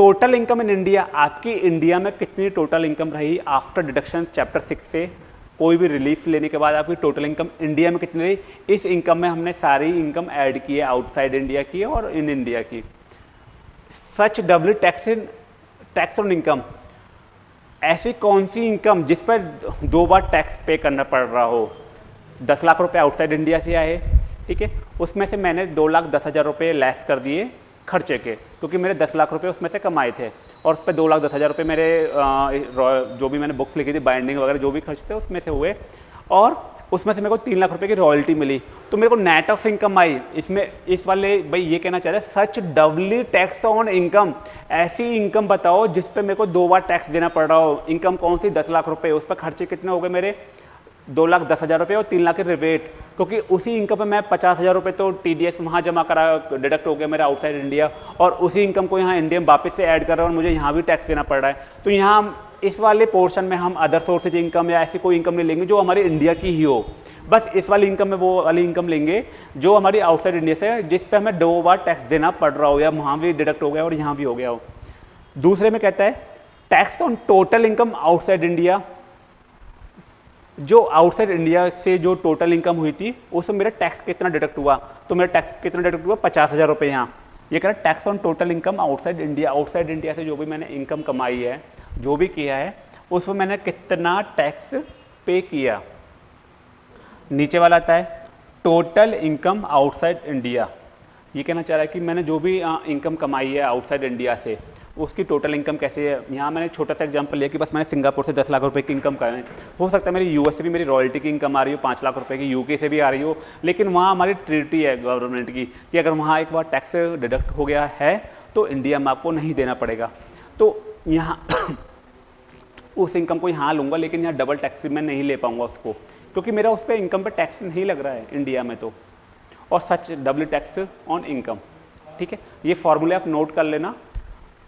टोटल इनकम इन इंडिया आपकी इंडिया में कितनी टोटल इनकम रही आफ्टर डिडक्शन चैप्टर सिक्स से? कोई भी रिलीफ लेने के बाद आपकी टोटल इनकम इंडिया में कितनी रही? इस इनकम में हमने सारी इनकम ऐड की है आउटसाइड इंडिया की और इन इंडिया की। Such W tax in tax on income ऐसी कौन सी इनकम जिस पर दो बार टैक्स पे करना पड़ रहा हो? दस लाख रुपए आउटसाइड इंडिया से आए, ठीक है? उसमें से मैंने दो लाख दस हज़ार रुपये लेस कर दिए। खर्चे के, क्योंकि मेरे दस लाख रुपए उसमें से कमाए थे और उस पर दो लाख दस हज़ार रुपये मेरे जो भी मैंने बुक्स लिखी थी बाइंडिंग वगैरह, जो भी खर्च थे, उसमें से हुए। और उसमें से मेरे को तीन लाख रुपए की रॉयल्टी मिली। तो मेरे को नेट ऑफ़ इनकम आई। इसमें, इस वाले, भाई, ये कहना चाह रहे such doubly tax on income ऐसी इनकम बताओ जिस पे मेरे को दो बार टैक्स देना पड़ रहा हो। इनकम कौन सी? दस लाख रुपए। उस पर खर्चे कितने हो गए मेरे? दो लाख दस हज़ार रुपये और तीन लाख के रिवेट क्योंकि उसी इनकम पे मैं पचास हज़ार रुपये तो टी डी एस वहाँ जमा करा डिडक्ट हो गया मेरा आउटसाइड इंडिया और उसी इनकम को यहाँ इंडिया में वापस से ऐड कर रहा हूँ और मुझे यहाँ भी टैक्स देना पड़ रहा है। तो यहाँ इस वाले पोर्शन में हम अदर सोर्सेज इनकम या ऐसी कोई इनकम नहीं लेंगे जो हमारी इंडिया की ही हो। बस इस वाली इनकम में वो वाली इनकम लेंगे जो हमारी आउटसाइड इंडिया से है, जिस पे हमें दो बार टैक्स देना पड़ रहा हो या वहाँ भी डिडक्ट हो गया और यहाँ भी हो गया हो। दूसरे में कहता है tax on total income outside India जो आउटसाइड इंडिया से जो टोटल इनकम हुई थी उसमें मेरा टैक्स कितना डिडक्ट हुआ। तो मेरा टैक्स कितना डिडक्ट हुआ पचास हज़ार रुपये यहाँ। ये कह रहा है tax on total income outside India outside India से जो भी मैंने इनकम कमाई है, जो भी किया है उसमें मैंने कितना टैक्स पे किया? नीचे वाला आता है टोटल इनकम आउटसाइड इंडिया ये कहना चाह रहा है कि मैंने जो भी इनकम कमाई है आउटसाइड इंडिया से उसकी टोटल इनकम कैसे है? यहाँ मैंने छोटा सा एग्जांपल लिया कि बस मैंने सिंगापुर से दस लाख रुपए की इनकम करें हो सकता है मेरी यूएस से भी मेरी रॉयल्टी की इनकम आ रही हो, पाँच लाख रुपए की यूके से भी आ रही हो, लेकिन वहाँ हमारी ट्रिटी है गवर्नमेंट की कि अगर वहाँ एक बार टैक्स डिडक्ट हो गया है तो इंडिया में आपको नहीं देना पड़ेगा। तो यहाँ उस इनकम को यहाँ लूँगा, लेकिन यहाँ डबल टैक्स मैं नहीं ले पाऊँगा उसको, क्योंकि मेरा उस पर इनकम पर टैक्स नहीं लग रहा है इंडिया में तो। और such double tax on income ठीक है? ये फॉर्मूले आप नोट कर लेना।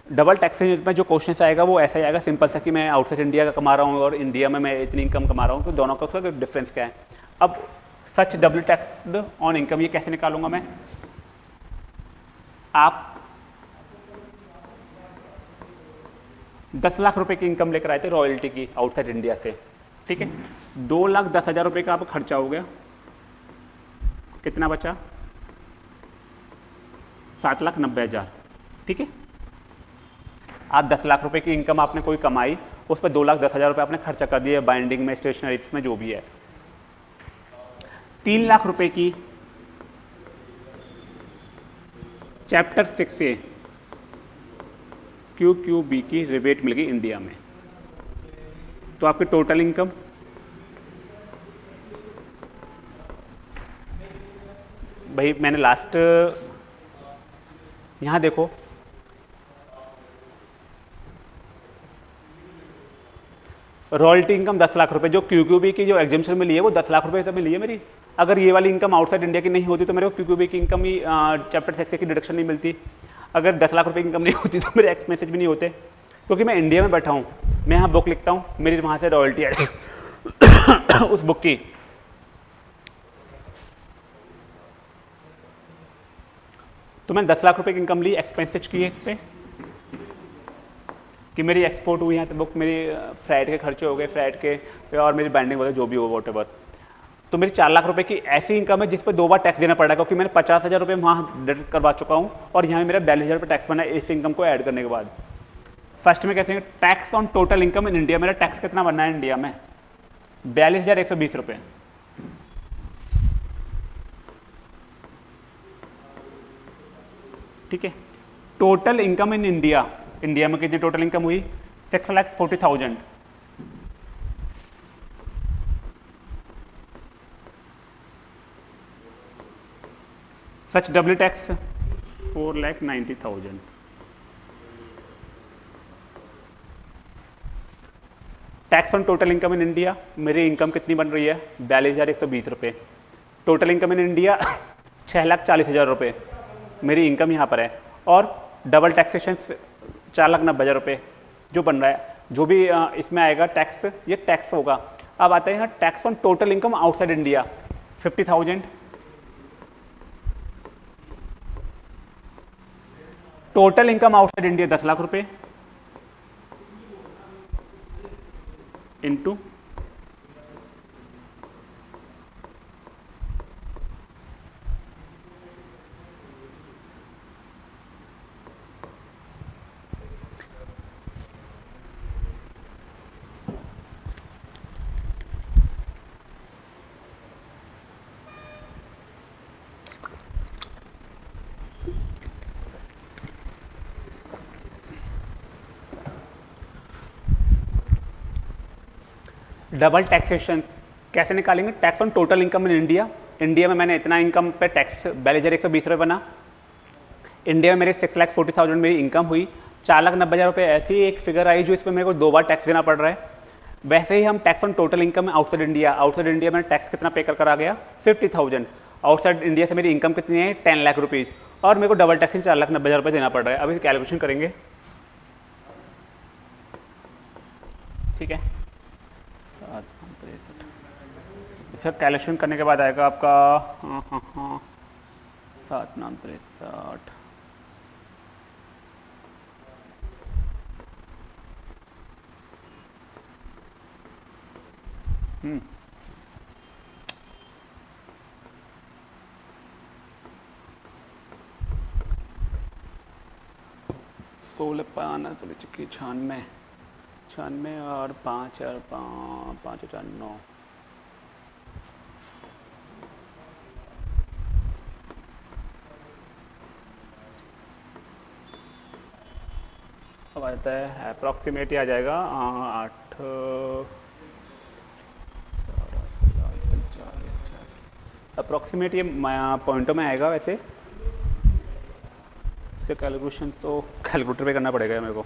डबल टैक्सेशन में जो क्वेश्चन आएगा, वो ऐसा ही आएगा सिंपल सा कि मैं आउटसाइड इंडिया का कमा रहा हूँ और इंडिया में मैं इतनी इनकम कमा रहा हूँ तो दोनों का उसका डिफरेंस क्या है? अब such double taxed on income ये कैसे निकालूँगा मैं? आप दस लाख रुपए की इनकम लेकर आए थे रॉयल्टी की आउटसाइड इंडिया से, ठीक है? दो लाख दस हज़ार रुपये का आप खर्चा हो गया। कितना बचा? सात लाख नब्बे हज़ार, ठीक है? आप दस लाख रुपए की इनकम आपने कोई कमाई, उस पर दो लाख दस हज़ार रुपये आपने खर्चा कर दिया बाइंडिंग में स्टेशनरीज में, जो भी है। तीन लाख रुपए की chapter six A Q Q B की रिबेट मिल गई इंडिया में। तो आपकी टोटल इनकम भाई, मैंने लास्ट यहाँ देखो रॉयल्टी इनकम दस लाख रुपए, जो क्यू क्यू बी की जो एग्जामेशन में ली है, वो दस लाख रुपए तो मिली है मेरी। अगर ये वाली इनकम आउटसाइड इंडिया की नहीं होती तो मेरे को क्यू क्यू बी की इनकम ही चैप्टर सेक्स की डिडक्शन नहीं मिलती। अगर दस लाख रुपए की इनकम नहीं होती तो मेरे एक्स मैसेज भी नहीं होते। क्योंकि मैं इंडिया में बैठा हूँ, मैं यहाँ बुक लिखता हूँ, मेरी वहाँ से रॉयल्टी है उस बुक की। तो मैंने दस लाख रुपए की इनकम ली एक्सपेंसेज की है इस पर कि मेरी एक्सपोर्ट हुई यहाँ से बुक मेरी फ़्लाइट के खर्चे हो गए फ़्लाइट के, और मेरी बैंडिंग वगैरह जो भी हो वॉट तो मेरी चार लाख रुपए की ऐसी इनकम है जिस पर दो बार टैक्स देना पड़ रहा है क्योंकि मैंने पचास हज़ार रुपये वहाँ डिडक्ट करवा चुका हूँ, और यहाँ मेरा बयालीस हज़ार रुपये टैक्स बना है इस इनकम को ऐड करने के बाद. फ़र्स्ट में कैसे tax on total income in India मेरा टैक्स कितना बनना है इंडिया में? बयालीस हज़ार एक सौ बीस रुपये ठीक है? Total income in India India में कितनी टोटल इनकम हुई? Six lakh forty thousand such W tax four lakh ninety thousand tax on total income in India मेरी इनकम कितनी बन रही है? बयालीस हज़ार एक सौ बीस रुपये टोटल इनकम इन इंडिया छः लाख चालीस हज़ार रुपये मेरी इनकम यहाँ पर है. और डबल टैक्सेशन चार लाख नब्बे हज़ार रुपये जो बन रहा है, जो भी इसमें आएगा टैक्स ये टैक्स होगा। अब आता है यहाँ tax on total income outside India fifty thousand total income outside India दस लाख रुपये इंटू डबल टैक्सेशन कैसे निकालेंगे? Tax on total income in India India में मैंने इतना इनकम पे टैक्स बैलेजर एक सौ बीस रुपये बना। इंडिया में मेरे सिक्स लाख फोर्टी थाउज़ेंड मेरी इनकम हुई। चार लाख नब्बे हज़ार रुपये ऐसी एक फिगर आई जो इसमें मेरे को दो बार टैक्स देना पड़ रहा है। वैसे ही हम tax on total income outside India outside India में टैक्स कितना पे कर कर आ गया? फिफ्टी थाउज़ेंड आउटसाइड इंडिया से मेरी इनकम कितनी है? टेन लाख रुपीज़ और मेरे को डबल टैक्स चार लाख नब्बे हज़ार रुपये देना पड़ रहा है। अभी कैलकुलेशन करेंगे। ठीक है सात तिरसठ इसका कैलकुलेशन करने के बाद आएगा आपका हाँ हाँ हाँ सात नाम तिरसठ। हम्म। सोलह पाना सोलह चुकी छानवे छियानवे और पाँच और पाँच चार, नौ। अब जाता है अप्रॉक्सीमेट ही आ जाएगा, आठ अप्रॉक्सीमेट ये पॉइंटों में आएगा वैसे। इसका कैलकुलेशन तो कैलकुलेटर पे करना पड़ेगा मेरे को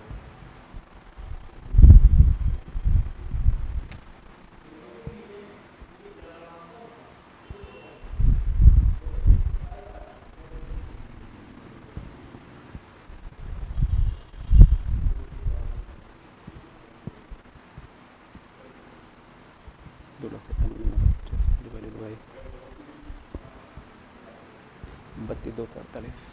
बत्तीस दो सौ अड़तालीस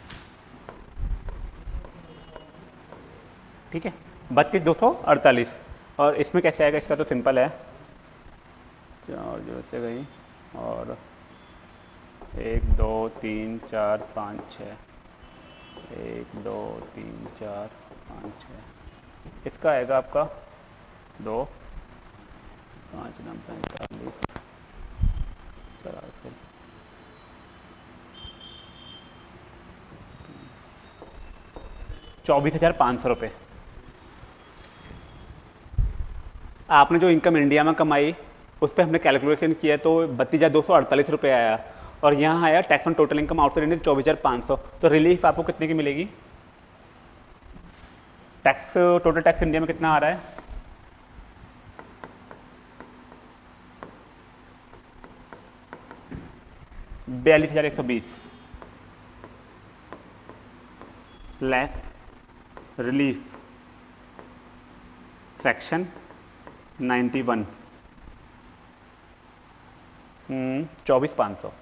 ठीक है बत्तीस दो सौ अड़तालीस। और इसमें कैसे आएगा? इसका तो सिंपल है। चार जो से गई? और एक, दो, तीन, चार, पाँच छः एक, दो, तीन, चार, पाँच छः इसका आएगा आपका? दो। पाँच नम पैंतालीस। चौरासी चौबीस हज़ार पाँच सौ रुपये आपने जो इनकम इंडिया में कमाई, उस पर हमने कैलकुलेशन किया तो बत्तीस हज़ार दो सौ अड़तालीस रुपये आया। और यहाँ आया tax on total income outside India चौबीस हज़ार पाँच सौ। तो रिलीफ आपको कितने की मिलेगी? टैक्स टोटल टैक्स इंडिया में कितना आ रहा है? बयालीस हज़ार एक सौ बीस। Less relief ninety one. हम्म, चौबीस पाँच सौ।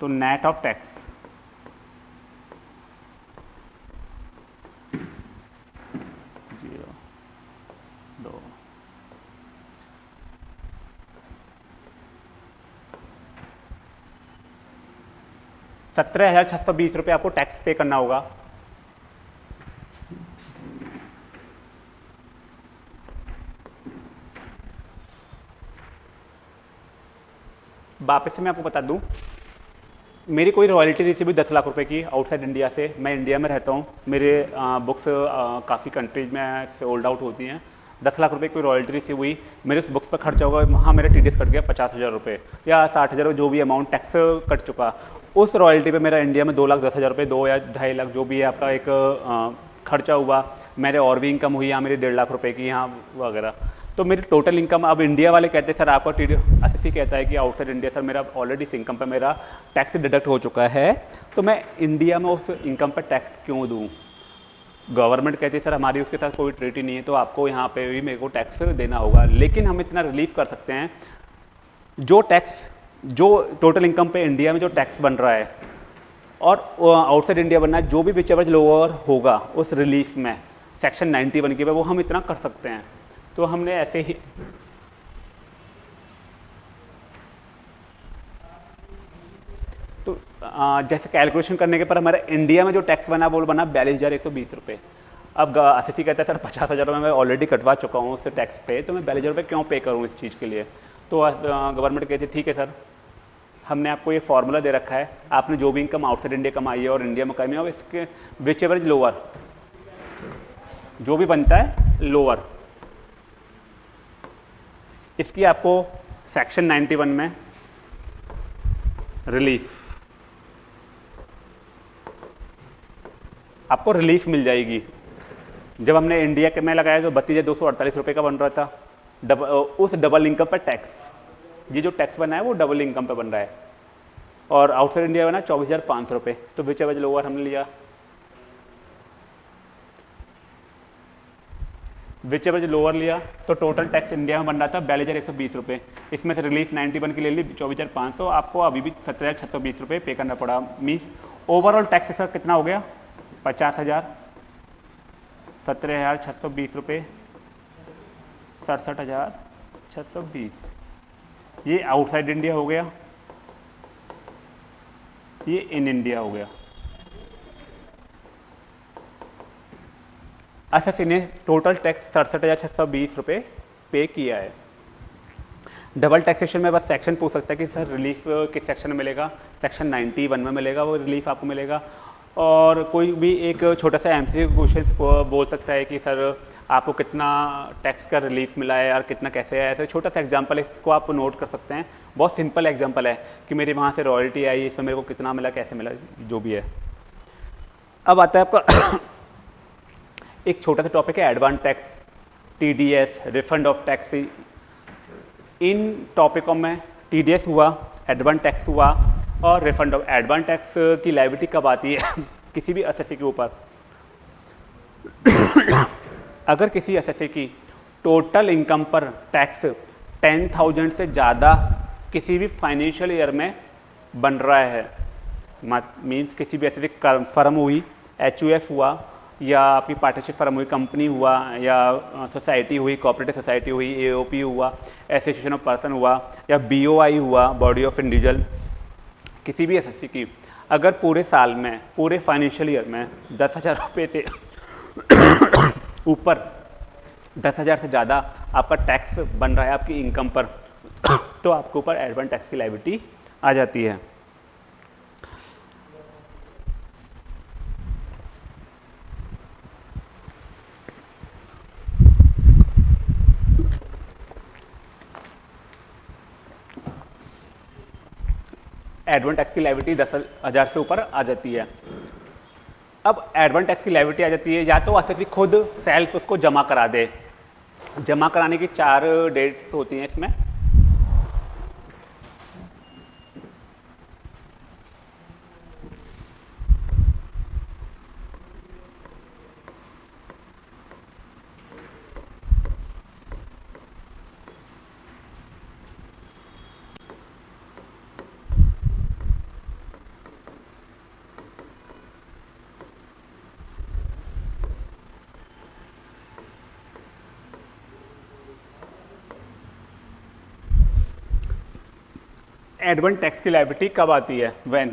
तो नेट ऑफ़ टैक्स ज़ीरो दो। सत्रह हज़ार छह सौ बीस रुपये आपको टैक्स पे करना होगा। वापस से मैं आपको बता दूँ, मेरी कोई रॉयल्टी रिसीव हुई दस लाख रुपए की आउटसाइड इंडिया से, मैं इंडिया में रहता हूँ। मेरे बुक्स काफ़ी कंट्रीज़ में सोल्ड आउट होती हैं। दस लाख रुपए की कोई रॉयल्टी रिसीव हुई, मेरे उस बुक्स पर खर्चा होगा, वहाँ मेरा टीडीएस कट गया पचास हज़ार रुपये या साठ हज़ार जो भी अमाउंट टैक्स कट चुका। उस रॉयल्टी पे मेरा इंडिया में दो लाख दस हज़ार रुपये दो या ढाई लाख जो भी है आपका एक खर्चा हुआ, मेरे और भी इनकम हुई, यहाँ मेरी डेढ़ लाख रुपये की, यहाँ वगैरह। तो मेरी टोटल इनकम अब इंडिया वाले कहते सर, आपका टी एस कहता है कि आउटसाइड इंडिया सर मेरा ऑलरेडी इस इनकम पर मेरा टैक्स डिडक्ट हो चुका है। तो मैं इंडिया में उस इनकम पर टैक्स क्यों दूँ? गवर्नमेंट कहती है, सर, हमारी उसके साथ कोई ट्रीटी नहीं है तो आपको यहाँ पे भी मेरे को टैक्स देना होगा। लेकिन हम इतना रिलीफ कर सकते हैं। जो टैक्स जो टोटल इनकम पे इंडिया में जो टैक्स बन रहा है और आउटसाइड इंडिया बनना है, जो भी विच लोअर होगा उस रिलीफ में सेक्शन 91 के, वो हम इतना कर सकते हैं। तो हमने ऐसे ही तो आ, जैसे कैलकुलेशन करने के पर हमारा इंडिया में जो टैक्स बना, वो बना बयालीस हज़ार एक सौ बीस रुपये अब एस कहता है, सर, पचास हज़ार रुपये मैं ऑलरेडी कटवा चुका हूँ उससे टैक्स पे तो मैं बयालीस हज़ार रुपये क्यों पे करूँ इस चीज़ के लिए? तो गवर्नमेंट कहती है, ठीक है, सर, हमने आपको ये फार्मूला दे रखा है। आपने जो भी इनकम आउटसाइड इंडिया कमाई है और इंडिया में कमाई है इसके विच एवरेज लोअर जो भी बनता है लोअर इसकी आपको सेक्शन 91 में रिलीफ आपको रिलीफ मिल जाएगी। जब हमने इंडिया के में लगाया तो बत्तीस दो सौ अड़तालीस रुपये का बन रहा था डब, उस डबल इनकम पर टैक्स ये जो टैक्स बना है वो डबल इनकम पर बन रहा है। और आउटसाइड इंडिया बना चौबीस हज़ार पाँच सौ रुपये तो विच एवज लोअर हमने लिया। विच एवर लोअर लिया तो टोटल टैक्स इंडिया में बन रहा था बयालीस हज़ार एक सौ बीस रुपये इसमें से रिलीफ नाइन्टी वन की ले ली चौबीस हज़ार पाँच सौ आपको अभी भी सत्रह हज़ार छः सौ बीस रुपये पे करना पड़ा। मीन्स ओवरऑल टैक्स इसका कितना हो गया? पचास हज़ार, सत्रह हज़ार छः सौ बीस रुपये सड़सठ हज़ार छः सौ बीस। ये आउटसाइड इंडिया हो गया, ये इन इंडिया हो गया। एस ने टोटल टैक्स सड़सठ हज़ार छः सौ बीस रुपये पे किया है। डबल टैक्सेशन में बस सेक्शन पूछ सकता है कि सर रिलीफ किस सेक्शन में मिलेगा? सेक्शन 91 में मिलेगा, वो रिलीफ आपको मिलेगा। और कोई भी एक छोटा सा एम सी क्वेश्चन बोल सकता है कि सर, आपको कितना टैक्स का रिलीफ मिला है और कितना कैसे है? ऐसे छोटा सा एग्जांपल इसको आप नोट कर सकते हैं। बहुत सिंपल एग्जांपल है कि मेरी वहाँ से रॉयल्टी आई, इसमें मेरे को कितना मिला, कैसे मिला, जो भी है। अब आता है आपका एक छोटा सा टॉपिक है advance tax TDS refund of tax इन टॉपिकों में टीडीएस हुआ एडवांस टैक्स हुआ और रिफंड ऑफ़ एडवांस टैक्स की लाइबिलिटी कब आती है? किसी भी एस के ऊपर। अगर किसी एस की टोटल इनकम पर टैक्स टेन थाउज़ेंड से ज़्यादा किसी भी फाइनेंशियल ईयर में बन रहा है मीन्स किसी भी ऐसे फर्म हुई एच हुआ, या आपकी पार्टनरशिप फर्म हुई कंपनी हुआ, या सोसाइटी हुई कोऑपरेटिव सोसाइटी हुई एओपी हुआ एसोसिएशन ऑफ़ पर्सन हुआ, या बीओआई हुआ बॉडी ऑफ़ इंडिविजुअल किसी भी एसएससी की, अगर पूरे साल में, पूरे फाइनेंशियल ईयर में दस हज़ार रुपये से ऊपर, दस हज़ार से ज़्यादा आपका टैक्स बन रहा है, आपकी इनकम पर तो आपके ऊपर एडवांस टैक्स की लाइबिलिटी आ जाती है। एडवांस टैक्स की लाइविटी दस हज़ार से ऊपर आ जाती है। अब एडवेंटेक्स टैक्स की लाइविटी आ जाती है, या तो एस खुद सेल्स उसको जमा करा दे। जमा कराने की चार डेट्स होती हैं इसमें। एडवांस टैक्स की लाइबिलिटी कब आती है? व्हेन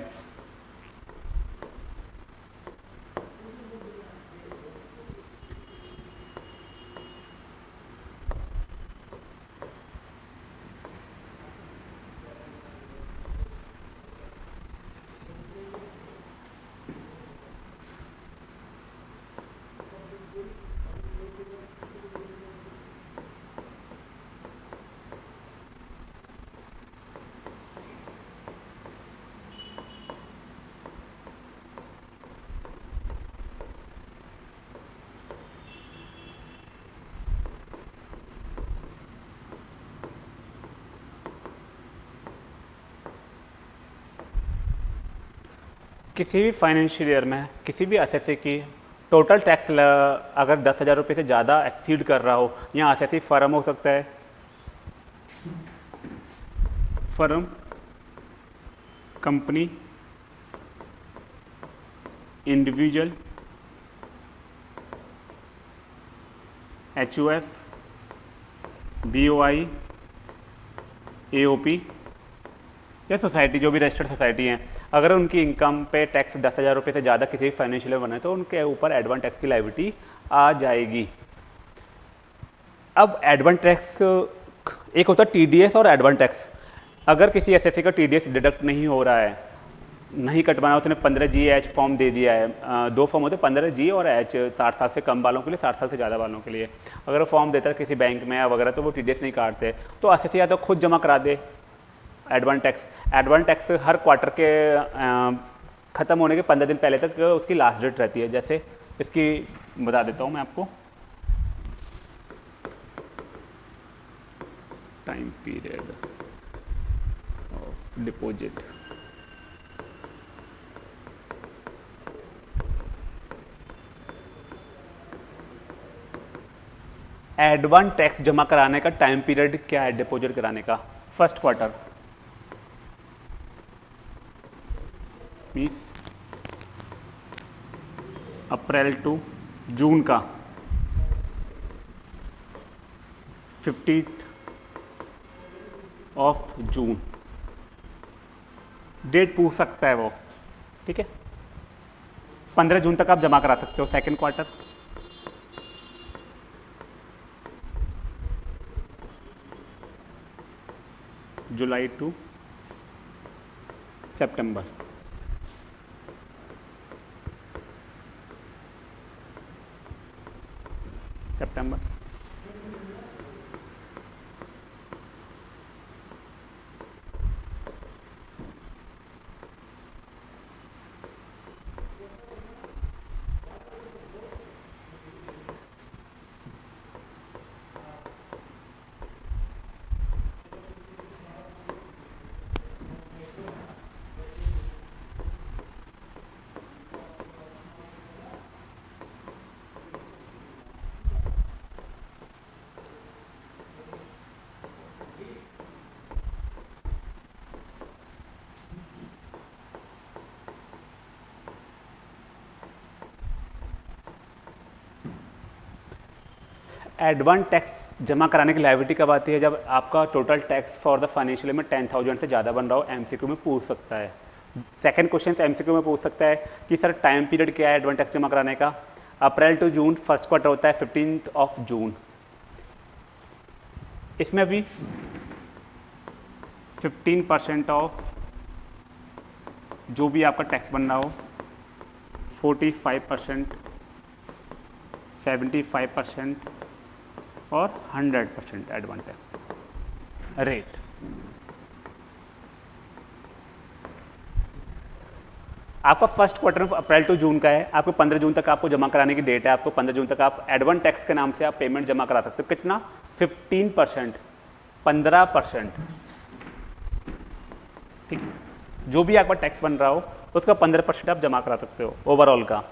किसी भी फाइनेंशियल ईयर में, किसी भी एस की टोटल टैक्स अगर दस हज़ार रुपये से ज़्यादा एक्सीड कर रहा हो या एस फर्म हो सकता है। Firm company individual H U F B O I A O P या सोसाइटी जो भी रजिस्टर्ड सोसाइटी हैं। अगर उनकी इनकम पे टैक्स दस हज़ार रुपये से ज़्यादा किसी भी फाइनेंशियल बने तो उनके ऊपर एडवांस टैक्स की लाइबिलिटी आ जाएगी। अब एडवांस टैक्स एक होता है टीडीएस और एडवांस टैक्स अगर किसी एस का टीडीएस डिडक्ट नहीं हो रहा है, नहीं कटवाना उसने पंद्रह जी एच फॉर्म दे दिया है दो फॉर्म होते हैं, पंद्रह जी और एच साठ साल से कम वालों के लिए, साठ साल से ज़्यादा वालों के लिए। अगर फॉर्म देता है किसी बैंक में या वगैरह तो वो टीडीएस नहीं काटते। तो एस या तो खुद जमा करा दे। एडवांस टैक्स एडवांस टैक्स हर क्वार्टर के ख़त्म होने के पंद्रह दिन पहले तक उसकी लास्ट डेट रहती है। जैसे इसकी, बता देता हूँ मैं आपको। Time period of deposit advance tax जमा कराने का टाइम पीरियड क्या है? डिपॉजिट कराने का। First quarter means April to June का फिफ्टीथ ऑफ़ जून डेट पूछ सकता है वो, ठीक है? पंद्रह जून तक आप जमा करा सकते हो सेकेंड क्वार्टर जुलाई टू सितंबर एडवांस टैक्स जमा कराने की लाइबिलिटी कब आती है? जब आपका total tax for the financial में टेन थाउज़ेंड से ज़्यादा बन रहा हो एमसीक्यू में पूछ सकता है। सेकंड क्वेश्चन एमसीक्यू में पूछ सकता है कि, सर टाइम पीरियड क्या है एडवांस टैक्स जमा कराने का? April to June first quarter होता है फिफ्टीन ऑफ़ जून इसमें भी फिफ्टीन परसेंट ऑफ़ जो भी आपका टैक्स बन रहा हो forty five percent seventy five percent और 100 परसेंट एडवांटेज रेट आपका first quarter April to June का है, आपको 15 जून तक आपको जमा कराने की डेट है, आपको 15 जून तक आप एडवांस टैक्स के नाम से आप पेमेंट जमा करा सकते हो। कितना? 15 परसेंट, पंद्रह परसेंट। ठीक है? जो भी आपका टैक्स बन रहा हो, उसका 15 परसेंट आप जमा करा सकते हो ओवरऑल का।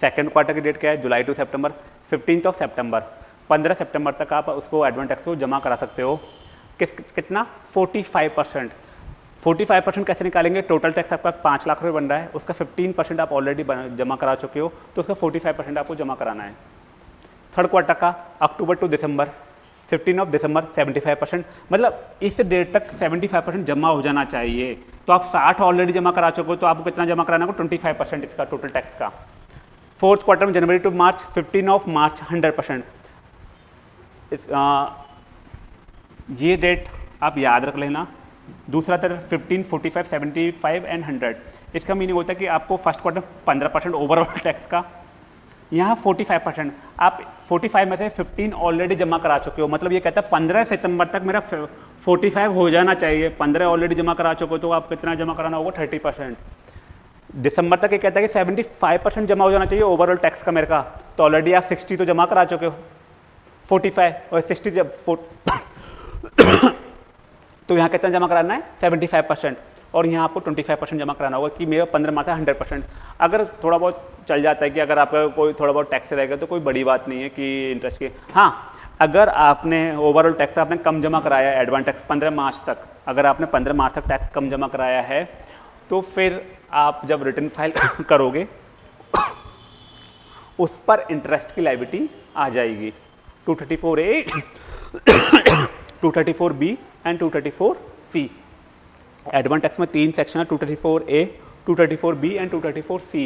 सेकेंड क्वार्टर की डेट क्या है? July to September fifteen of September पंद्रह सितंबर तक आप उसको एडवांस टैक्स को जमा करा सकते हो। किस, कितना? 45 परसेंट फोर्टी फाइव परसेंट कैसे निकालेंगे? टोटल टैक्स आपका पाँच लाख रुपये बन रहा है। उसका फिफ्टीन परसेंट आप ऑलरेडी जमा करा चुके हो तो उसका फोर्टी फाइव परसेंट आपको जमा कराना है। थर्ड क्वार्टर का अक्टूबर टू दिसंबर फिफ्टीन ऑफ़ दिसंबर सेवेंटी फाइव परसेंट मतलब इस डेट तक सेवेंटी फाइव परसेंट जमा हो जाना चाहिए। तो आप साठ ऑलरेडी जमा करा चुके हो तो आपको कितना जमा कराना होगा? ट्वेंटी फाइव परसेंट इसका टोटल टैक्स का। फोर्थ क्वार्टर में जनवरी to March fifteen of March hundred percent इस, आ, ये डेट आप याद रख लेना। दूसरा तरफ़ 15, 45, 75 एंड 100 इसका मीनिंग होता है कि आपको first quarter 15 percent overall tax का। यहाँ 45 परसेंट आप 45 में से 15 ऑलरेडी जमा करा चुके हो। मतलब ये कहता है 15 सितंबर तक मेरा 45 हो जाना चाहिए। 15 ऑलरेडी जमा करा चुके हो तो आप कितना जमा कराना होगा? 30 परसेंट दिसंबर तक ये कहता है कि 75 परसेंट जमा हो जाना चाहिए ओवरऑल टैक्स का मेरे का। तो ऑलरेडी आप 60 तो जमा करा चुके हो। 45 और 60 जब तो यहाँ कितना जमा कराना है? 75 परसेंट और यहाँ आपको 25 परसेंट जमा कराना होगा कि मेरा पंद्रह मार्च था हंड्रेड परसेंट अगर थोड़ा बहुत चल जाता है कि अगर आपका कोई थोड़ा बहुत टैक्स रहेगा तो कोई बड़ी बात नहीं है कि इंटरेस्ट की। हाँ अगर आपने ओवरऑल टैक्स आपने कम जमा कराया है एडवांस टैक्स पंद्रह मार्च तक, अगर आपने पंद्रह मार्च तक टैक्स कम जमा कराया है तो फिर आप जब रिटर्न फ़ाइल करोगे, उस पर इंटरेस्ट की लाइबिलिटी आ जाएगी। 234 A 234 B and 234 C advance tax में तीन सेक्शन है 234 ए 234 बी एंड 234 सी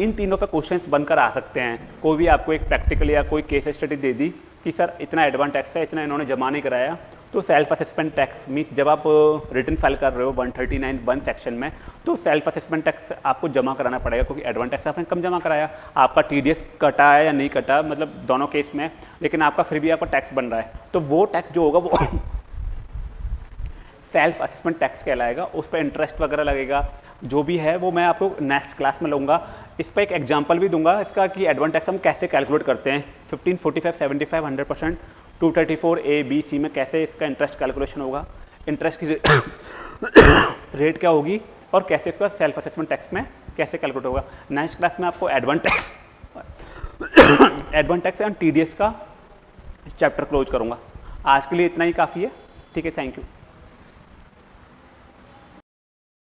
इन तीनों पे क्वेश्चंस बनकर आ सकते हैं। कोई भी आपको एक प्रैक्टिकल या कोई केस स्टडी दे दी कि, सर, इतना एडवांस टैक्स है, इतना इन्होंने जमा नहीं कराया। तो सेल्फ असेसमेंट टैक्स मीन्स जब आप रिटर्न फ़ाइल कर रहे हो one thirty nine one section में तो सेल्फ असेसमेंट टैक्स आपको जमा कराना पड़ेगा क्योंकि एडवांस टैक्स आपने कम जमा कराया? आपका टी डी एस कटा है या नहीं कटा? मतलब दोनों केस में, लेकिन आपका फिर भी आपका टैक्स बन रहा है। तो वो टैक्स जो होगा वो सेल्फ असेसमेंट टैक्स कहलाएगा। उस पर इंटरेस्ट वगैरह लगेगा। जो भी है वो मैं आपको नेक्स्ट क्लास में लूँगा। इस पर एक एग्ज़ाम्पल भी दूँगा, इसका कि एडवांस टैक्स हम कैसे कैलकुलेट करते हैं। Fifteen forty five seventy five hundred percent 234 A B C में कैसे इसका इंटरेस्ट कैलकुलेशन होगा? इंटरेस्ट की रेट क्या होगी? और कैसे इसका सेल्फ असेसमेंट टैक्स में कैसे कैलकुलेट होगा? नेक्स्ट क्लास में आपको advance tax advance tax and TDS का चैप्टर क्लोज करूँगा। आज के लिए इतना ही काफ़ी है। ठीक है थैंक यू